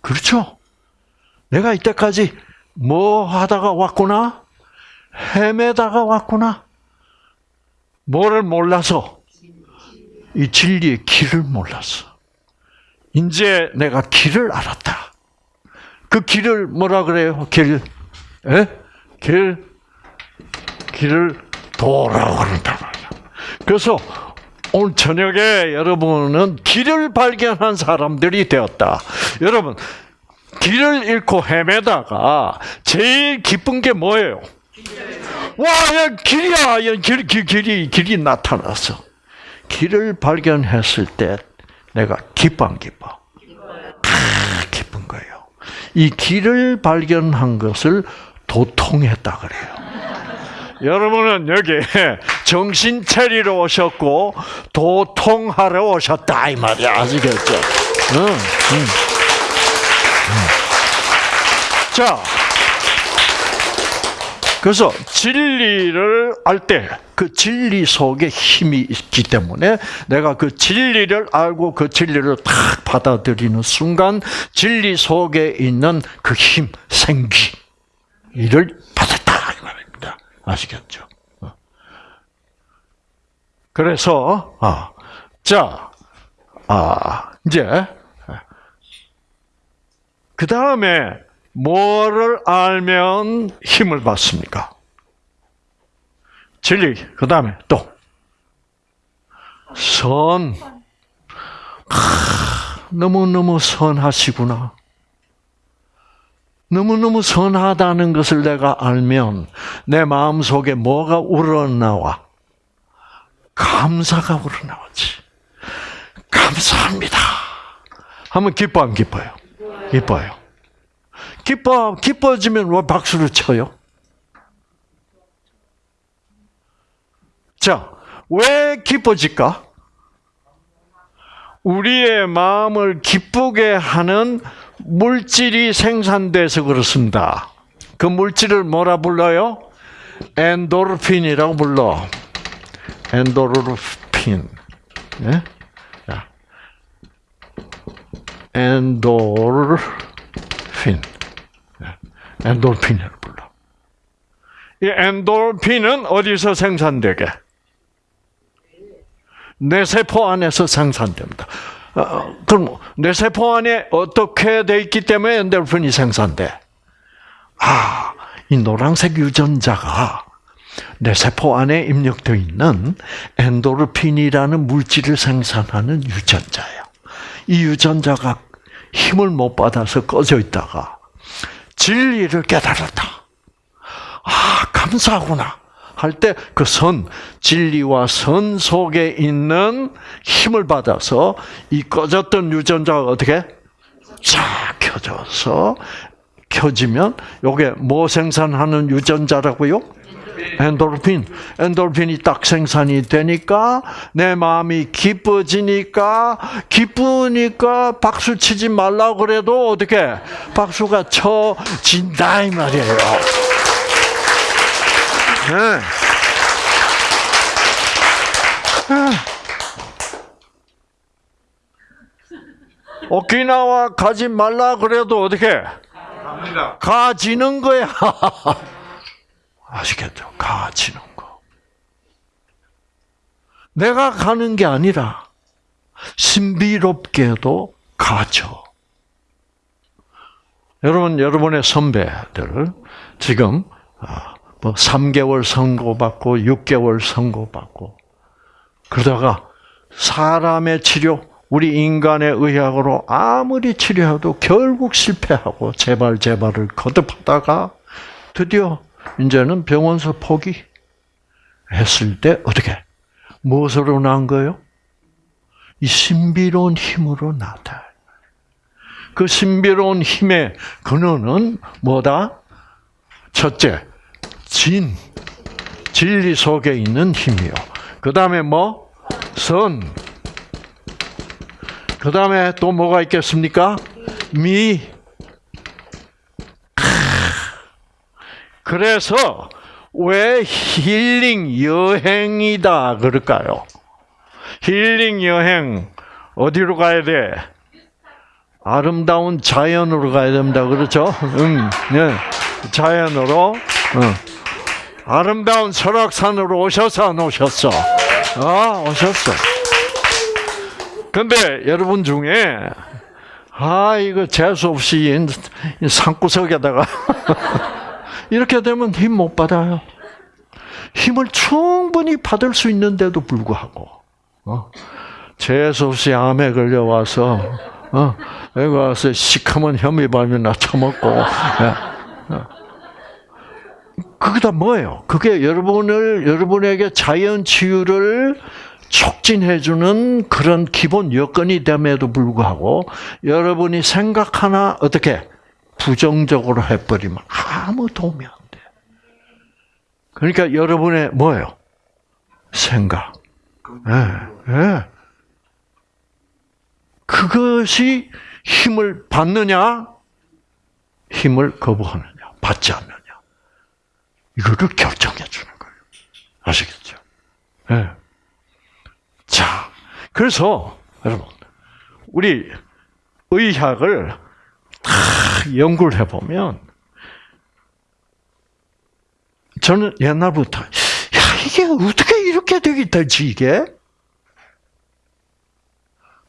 그렇죠? 내가 이때까지 뭐 하다가 왔구나? 헤매다가 왔구나? 뭐를 몰라서? 이 진리의 길을 몰랐어. 이제 내가 길을 알았다. 그 길을 뭐라 그래요? 길, 에? 길, 길을 도라고 그런단. 그래서 오늘 저녁에 여러분은 길을 발견한 사람들이 되었다. 여러분, 길을 잃고 헤매다가 제일 기쁜 게 뭐예요? 와, 야, 길이야! 야, 길, 길, 길이, 길이 나타났어. 길을 발견했을 때 내가 기뻐 안 기뻐? 아, 기쁜 거예요. 이 길을 발견한 것을 도통했다 그래요. 여러분은 여기 정신 차리러 오셨고 도통하러 오셨다 이 말이야 아시겠죠? 응, 응. 자, 그래서 진리를 알 때 그 진리 속에 힘이 있기 때문에 내가 그 진리를 알고 그 진리를 탁 받아들이는 순간 진리 속에 있는 그 힘, 생기 이를 받았다 이 말입니다. 아시겠죠? 어. 그래서 아, 자, 아, 이제 그 다음에 뭐를 알면 힘을 받습니까? 진리. 그 다음에 또 선. 너무 너무 선하시구나. 너무 너무 선하다는 것을 내가 알면 내 마음 속에 뭐가 우러나와? 감사가 우러나오지. 감사합니다. 하면 기뻐 안 기뻐요? 기뻐요. 기뻐, 기뻐지면 왜 박수를 쳐요? 자, 왜 기뻐질까? 우리의 마음을 기쁘게 하는 물질이 생산돼서 그렇습니다. 그 물질을 뭐라 불러요? 엔도르핀이라고 불러. 엔도르핀. 네? 엔도르핀. 엔돌핀이라고 불러. 이 엔돌핀은 어디서 생산되게? 내 세포 안에서 생산됩니다. 어, 그럼 내 세포 안에 어떻게 돼 있기 때문에 엔도르핀이 생산돼? 아, 이 노란색 유전자가 내 세포 안에 입력되어 있는 엔도르핀이라는 물질을 생산하는 유전자예요. 이 유전자가 힘을 못 받아서 꺼져 있다가 진리를 깨달았다. 아, 감사하구나. 할 때 그 선, 진리와 선 속에 있는 힘을 받아서 이 꺼졌던 유전자가 어떻게? 쫙 켜져서 켜지면 요게 뭐 생산하는 유전자라고요? 엔도르핀. 엔도르핀이 딱 생산이 되니까 내 마음이 기뻐지니까 기쁘니까 박수 치지 말라 그래도 어떻게 박수가 쳐진다 이 말이에요. 네. 오키나와 가지 말라 그래도 어떻게 갑니다. 가지는 거야. 아시겠죠? 가지는 거. 내가 가는 게 아니라 신비롭게도 가죠. 여러분, 여러분의 선배들 지금 아, 뭐 3개월 선고받고 6개월 선고받고 그러다가 사람의 치료, 우리 인간의 의학으로 아무리 치료해도 결국 실패하고 재발 재발을 거듭하다가 드디어 이제는 병원서 포기 했을 때 어떻게 무엇으로 난 거예요? 이 신비로운 힘으로 나타. 그 신비로운 힘의 근원은 뭐다? 첫째, 진, 진리 속에 있는 힘이요. 그 다음에 뭐? 선. 그 다음에 또 뭐가 있겠습니까? 미. 그래서 왜 힐링 여행이다 그럴까요? 힐링 여행 어디로 가야 돼? 아름다운 자연으로 가야 됩니다. 그렇죠? 응, 네. 자연으로. 응. 아름다운 설악산으로 오셔서 안 오셨어? 아, 오셨어. 근데 여러분 중에 아 이거 재수 없이 산구석에다가 이렇게 되면 힘 못 받아요. 힘을 충분히 받을 수 있는데도 불구하고 어? 재수 없이 암에 걸려와서 어? 여기 와서 시커먼 혐의밤이나 처먹고 예. 어. 그게 다 뭐예요? 그게 여러분을 여러분에게 자연 치유를 촉진해주는 그런 기본 여건이 됨에도 불구하고 여러분이 생각 하나 어떻게 부정적으로 해버리면 아무 도움이 안 돼. 그러니까 여러분의 뭐예요? 생각. 예, 예. 그것이 힘을 받느냐, 힘을 거부하느냐, 받지 않느냐. 이거를 결정해 주는 거예요. 아시겠죠? 예. 자, 그래서 여러분, 우리 의학을 다 연구를 해보면 저는 옛날부터 야 이게 어떻게 이렇게 되기 되지 이게?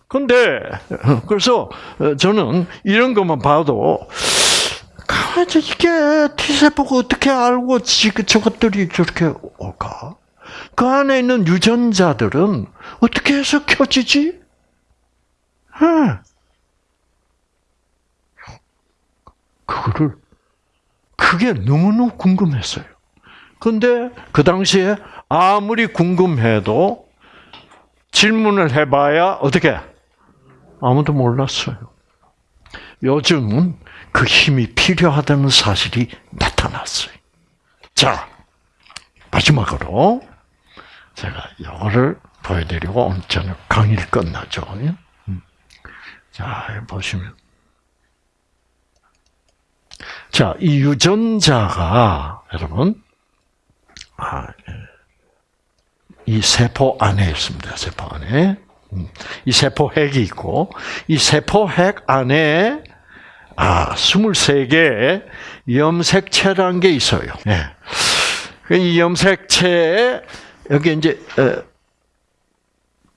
근데 그래서 저는 이런 것만 봐도 가만히 이게 T세포가 어떻게 알고 저것들이 저렇게 올까? 그 안에 있는 유전자들은 어떻게 해서 켜지지? 네. 그거를 그게 너무너무 궁금했어요. 근데 그 당시에 아무리 궁금해도 질문을 해봐야 어떻게 아무도 몰랐어요. 요즘은 그 힘이 필요하다는 사실이 나타났어요. 자, 마지막으로 제가 이거를 보여드리고 저는 강의를 끝나죠. 음. 자, 보시면. 자, 이 유전자가, 여러분, 아, 예. 이 세포 안에 있습니다. 세포 안에. 음. 이 세포 핵이 있고, 이 세포 핵 안에, 아, 23개의 염색체라는 게 있어요. 예. 이 염색체에, 여기 이제,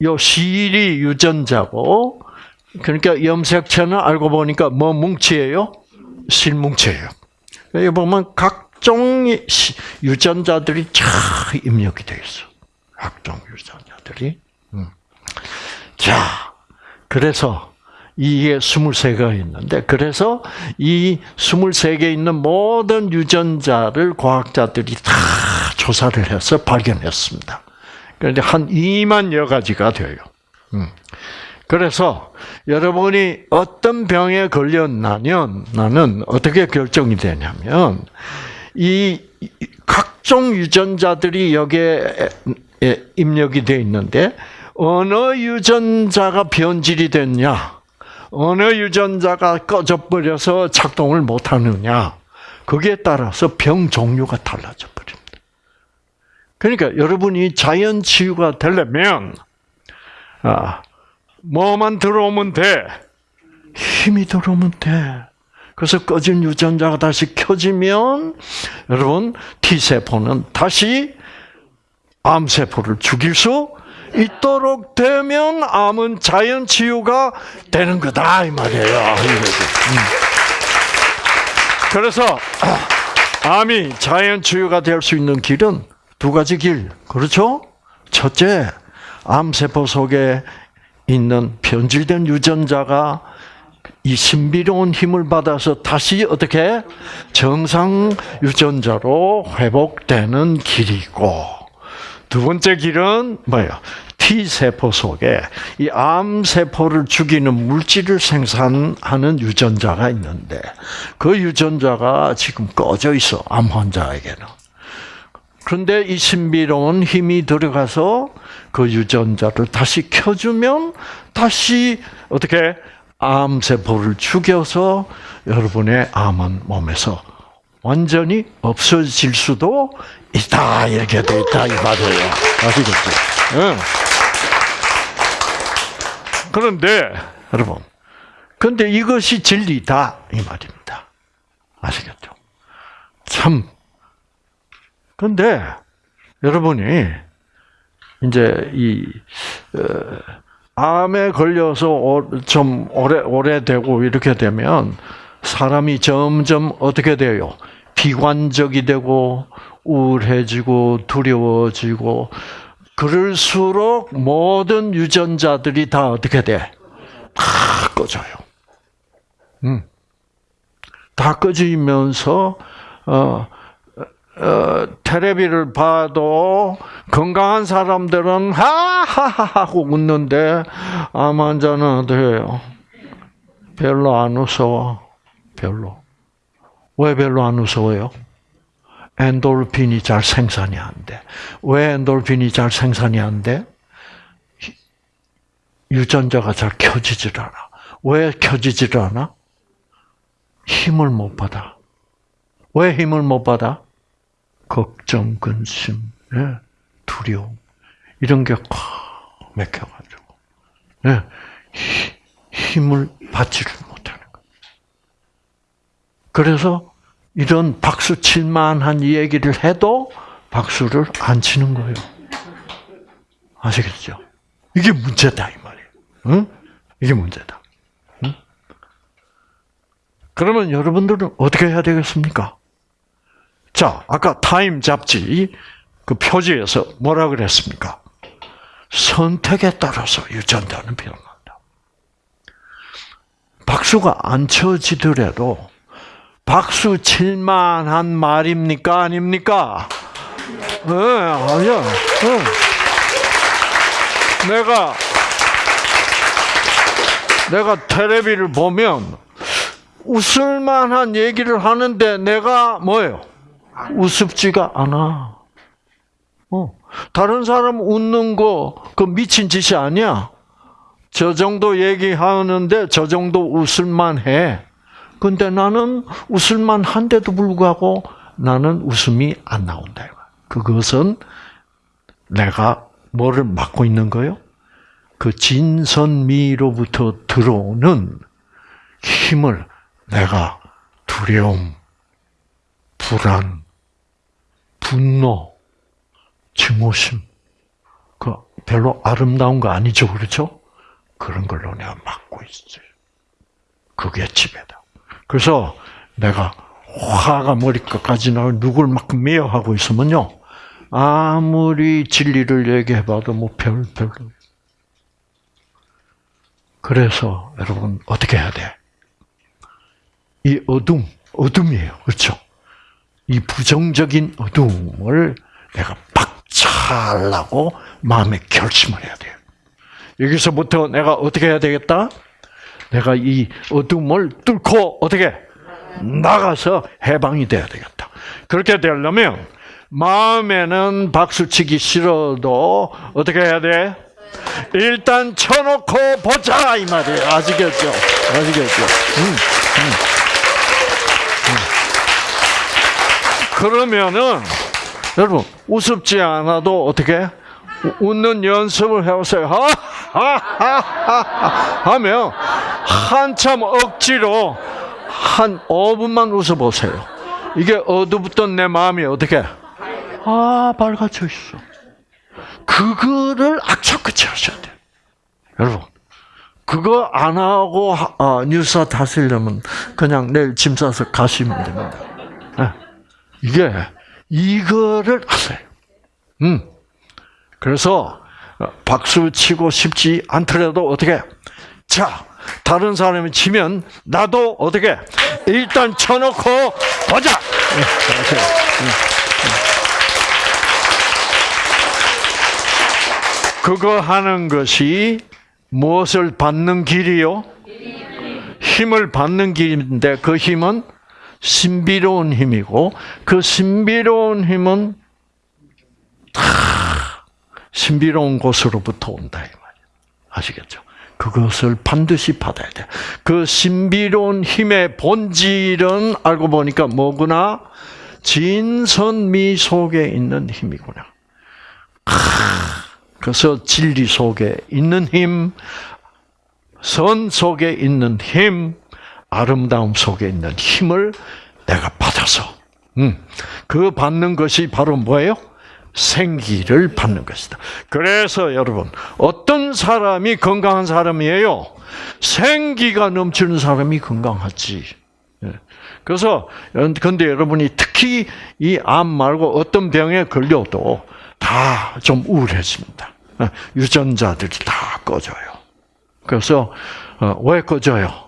요 실이 유전자고, 그러니까 염색체는 알고 보니까 뭐 뭉치예요? 실뭉치예요. 여기 보면 각종 유전자들이 잘 입력이 되어 있어. 각종 유전자들이. 음. 자, 그래서 이게 23개가 있는데, 그래서 이 23개 있는 모든 유전자를 과학자들이 다 조사를 해서 발견했습니다. 그런데 한 2만여 가지가 돼요. 음. 그래서 여러분이 어떤 병에 걸렸나면 나는 어떻게 결정이 되냐면 이 각종 유전자들이 여기에 입력이 되어 있는데 어느 유전자가 변질이 됐냐, 어느 유전자가 꺼져버려서 작동을 못하느냐, 거기에 따라서 병 종류가 달라져 버립니다. 그러니까 여러분이 자연 치유가 되려면 아, 뭐만 들어오면 돼. 힘이 들어오면 돼. 그래서 꺼진 유전자가 다시 켜지면 여러분 T세포는 다시 암세포를 죽일 수 있도록 되면 암은 자연 치유가 되는 거다 이 말이에요. 음. 그래서 암이 자연 치유가 될 수 있는 길은 두 가지 길. 그렇죠? 첫째, 암세포 속에 있는 변질된 유전자가 이 신비로운 힘을 받아서 다시 어떻게 정상 유전자로 회복되는 길이고 두 번째 길은 뭐예요? T 세포 속에 이암 세포를 죽이는 물질을 생산하는 유전자가 있는데 그 유전자가 지금 꺼져 있어 암 환자에게는. 그런데 이 신비로운 힘이 들어가서 그 유전자를 다시 켜주면 다시 어떻게 암세포를 죽여서 여러분의 암은 몸에서 완전히 없어질 수도 있다. 이렇게 돼 있다. 이 말이에요. 아시겠죠? 응. 그런데, 여러분. 근데 이것이 진리다. 이 말입니다. 아시겠죠? 참, 그런데 여러분이 이제 이 어, 암에 걸려서 좀 오래 오래되고 이렇게 되면 사람이 점점 어떻게 돼요? 비관적이 되고 우울해지고 두려워지고 그럴수록 모든 유전자들이 다 어떻게 돼? 다 꺼져요. 음. 다 꺼지면서 어 어, 테레비를 봐도 건강한 사람들은 하하하 하고 웃는데 암 환자는 어때요? 별로 안 웃어. 별로. 왜 별로 안 웃어요? 엔돌핀이 잘 생산이 안 돼. 왜 엔돌핀이 잘 생산이 안 돼? 유전자가 잘 켜지질 않아. 왜 켜지질 않아? 힘을 못 받아. 왜 힘을 못 받아? 걱정, 근심, 예, 두려움 이런 게꽉 맥혀가지고 예, 힘을 받지를 못하는 거예요. 그래서 이런 박수 칠만한 얘기를 해도 박수를 안 치는 거예요. 아시겠죠? 이게 문제다 이 말이에요. 응? 이게 문제다. 응? 그러면 여러분들은 어떻게 해야 되겠습니까? 자, 아까 타임 잡지 그 표지에서 뭐라 그랬습니까? 선택에 따라서 유전자는 변한다. 박수가 안 쳐지더라도 박수 칠만한 말입니까? 아닙니까? 네, 아니야. 네. 내가 내가 텔레비를 보면 웃을 만한 얘기를 하는데 내가 뭐예요? 우습지가 않아. 어. 다른 사람 웃는 거, 그 미친 짓이 아니야. 저 정도 얘기하는데 저 정도 웃을만 해. 근데 나는 웃을만 한데도 불구하고 나는 웃음이 안 나온다. 그것은 내가 뭐를 맡고 있는 거요? 그 진선미로부터 들어오는 힘을 내가 두려움, 불안, 분노, 증오심, 그 별로 아름다운 거 아니죠, 그렇죠? 그런 걸로 내가 막고 있어요. 그게 지배다. 그래서 내가 화가 머리끝까지 나고 누굴 막 미워하고 있으면요. 아무리 진리를 얘기해봐도 뭐 별, 별로. 그래서 여러분 어떻게 해야 돼? 이 어둠, 어둠이에요. 그렇죠? 이 부정적인 어둠을 내가 박차하려고 마음에 결심을 해야 돼요. 여기서부터 내가 어떻게 해야 되겠다? 내가 이 어둠을 뚫고 어떻게 나가서 해방이 돼야 되겠다. 그렇게 되려면 마음에는 박수치기 싫어도 어떻게 해야 돼? 일단 쳐놓고 보자 이 말이에요. 아시겠죠? 아시겠죠? 음, 음. 음. 그러면은 여러분 우습지 않아도 어떻게 웃는 연습을 해보세요. 하면 한참 억지로 한 5분만 웃어보세요. 이게 어두웠던 내 마음이 어떻게 아 밝아져 있어. 그거를 악착같이 하셔야 돼요. 여러분 그거 안 하고 아, 뉴스 다시려면 그냥 내일 짐 싸서 가시면 됩니다. 네. 이게 이거를 하세요. 음. 그래서 박수 치고 싶지 않더라도 어떻게? 자, 다른 사람이 치면 나도 어떻게? 일단 쳐놓고 보자. 그거 하는 것이 무엇을 받는 길이요? 힘을 받는 길인데 그 힘은 신비로운 힘이고 그 신비로운 힘은 다 신비로운 곳으로부터 온다 이 말이에요. 아시겠죠? 그것을 반드시 받아야 돼. 그 신비로운 힘의 본질은 알고 보니까 뭐구나? 진선미 속에 있는 힘이구나. 그래서 진리 속에 있는 힘, 선 속에 있는 힘, 아름다움 속에 있는 힘을 내가 받아서, 음, 그 받는 것이 바로 뭐예요? 생기를 받는 것이다. 그래서 여러분, 어떤 사람이 건강한 사람이에요? 생기가 넘치는 사람이 건강하지. 예. 그래서, 근데 여러분이 특히 이 암 말고 어떤 병에 걸려도 다 좀 우울해집니다. 예. 유전자들이 다 꺼져요. 그래서, 어, 왜 꺼져요?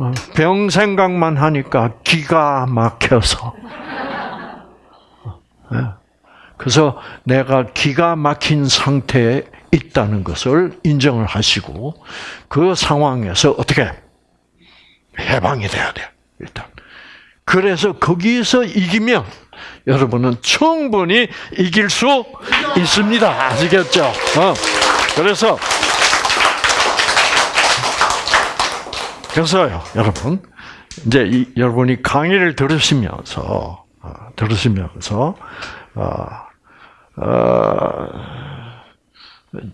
어, 병 생각만 하니까 기가 막혀서. 예. 그래서 내가 기가 막힌 상태에 있다는 것을 인정을 하시고 그 상황에서 어떻게 해방이 돼야 돼 일단. 그래서 거기서 이기면 여러분은 충분히 이길 수 있습니다. 아시겠죠? 어. 그래서 그래서요, 여러분 이제 이, 여러분이 강의를 들으시면서 어, 들으시면서 어, 어,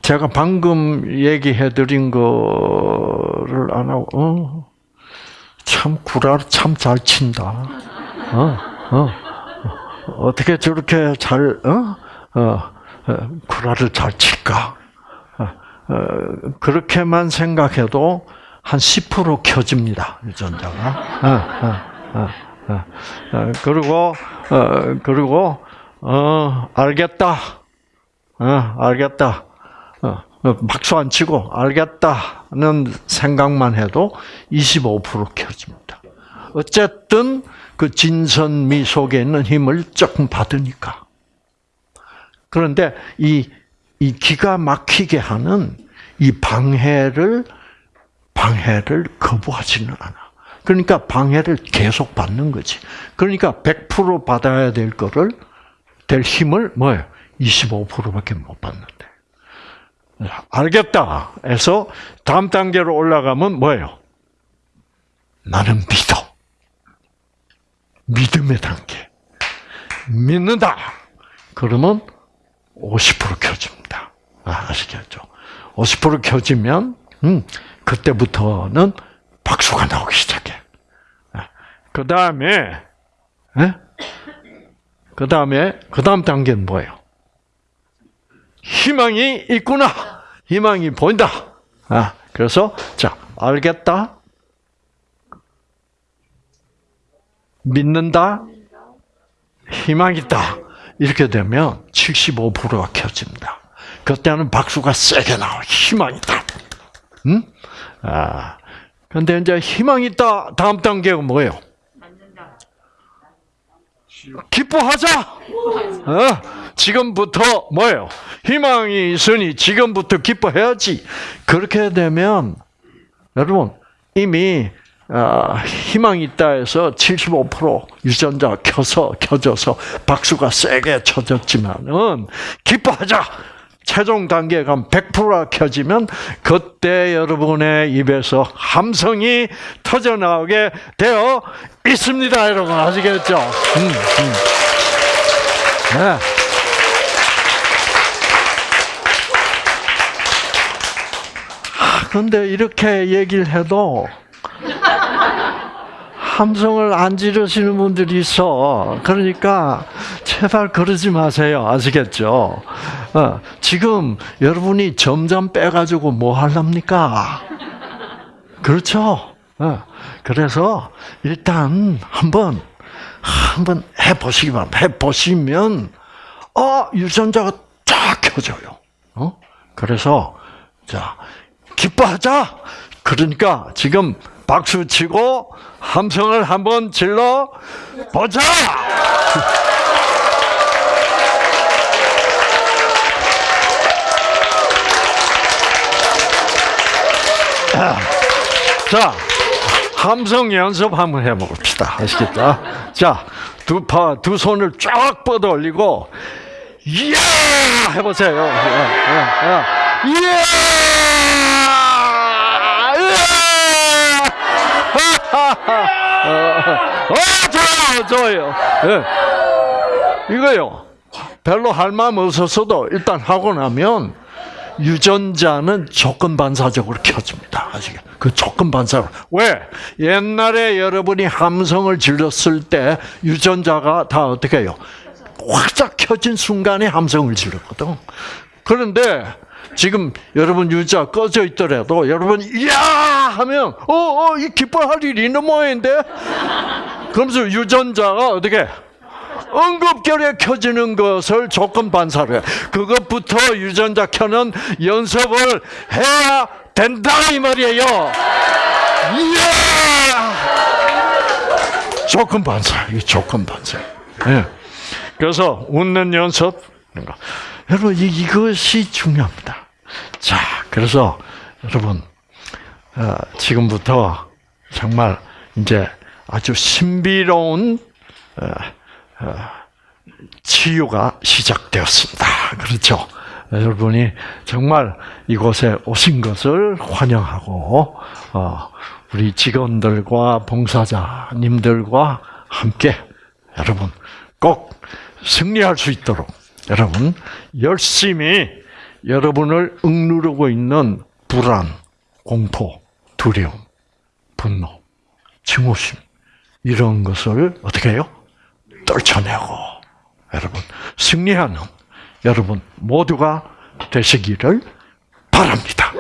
제가 방금 얘기해 드린 거를 안 하고, 어, 참, 구라를 참잘 친다. 어, 어, 어떻게 저렇게 잘, 어, 어, 구라를 잘 칠까? 그렇게만 생각해도 한 10% 켜집니다, 유전자가. 그리고, 그리고, 어, 알겠다. 어, 알겠다. 어, 박수 안 치고 알겠다는 생각만 해도 25% 켜집니다. 어쨌든 그 진선미 속에 있는 힘을 조금 받으니까. 그런데 이, 이 기가 막히게 하는 이 방해를, 방해를 거부하지는 않아. 그러니까 방해를 계속 받는 거지. 그러니까 100% 받아야 될 거를 될 힘을 뭐예요? 25%밖에 못 받는데. 알겠다. 해서 다음 단계로 올라가면 뭐예요? 나는 믿어. 믿음의 단계. 믿는다. 그러면 50% 켜집니다. 아, 아시겠죠? 50% 켜지면, 음, 그때부터는 박수가 나오기 시작해. 아, 그 다음에, 그 다음에, 그 다음 단계는 뭐예요? 희망이 있구나. 희망이 보인다. 아, 그래서 자 알겠다, 믿는다, 희망 있다 이렇게 되면 75%가 켜집니다. 그때는 박수가 세게 나와 희망 있다. 응? 아, 근데 이제 희망 있다 다음 단계가 뭐예요? 기뻐하자. 어? 지금부터 뭐예요? 희망이 있으니 지금부터 기뻐해야지. 그렇게 되면 여러분 이미 어, 희망이 있다 해서 75% 유전자 켜서 켜져서 박수가 세게 쳐졌지만은 기뻐하자. 최종 단계에 가면 100%가 켜지면 그때 여러분의 입에서 함성이 터져 나오게 되어 있습니다, 여러분 아시겠죠? 음, 음. 네. 그런데 이렇게 얘기를 해도 함성을 안 지르시는 분들이 있어. 그러니까 제발 그러지 마세요. 아시겠죠? 어, 지금 여러분이 점점 빼가지고 뭐 하랍니까? 그렇죠? 어, 그래서 일단 한번 한번 해보시기 바랍니다. 해보시면 어 유전자가 쫙 켜져요. 어? 그래서 자 기뻐하자. 그러니까 지금 박수 치고 함성을 한번 질러 보자. 자, 함성 연습 한번 해봅시다. 아시겠다? 자, 두 파, 두 손을 쫙 뻗어 올리고, 이야! 해보세요. 야, 야, 야. 이야! 어, 좋아요, 좋아요. 예. 이거요. 별로 할 마음 없었어도 일단 하고 나면 유전자는 조건 반사적으로 켜집니다. 아시겠? 그 조건 반사로. 왜? 옛날에 여러분이 함성을 질렀을 때 유전자가 다 어떻게 해요? 확짝 켜진 순간에 함성을 지르거든. 그런데 지금 여러분 유자 꺼져 있더라도 여러분 이야 하면 어어 이 기뻐할 일이 있는 모양인데 그러면서 유전자가 어떻게 응급결에 켜지는 것을 조건 반사를 해. 그것부터 유전자 켜는 연습을 해야 된다 이 말이에요. 이야 조건 반사 이 조건 반사. 예. 그래서 웃는 연습 여러분 이것이 중요합니다. 자, 그래서 여러분 어, 지금부터 정말 이제 아주 신비로운 어, 어, 치유가 시작되었습니다. 그렇죠? 여러분이 정말 이곳에 오신 것을 환영하고 우리 직원들과 봉사자님들과 함께 여러분 꼭 승리할 수 있도록 여러분 열심히 여러분을 억누르고 있는 불안, 공포, 두려움, 분노, 증오심 이런 것을 어떻게 해요? 떨쳐내고 여러분 승리하는 여러분 모두가 되시기를 바랍니다.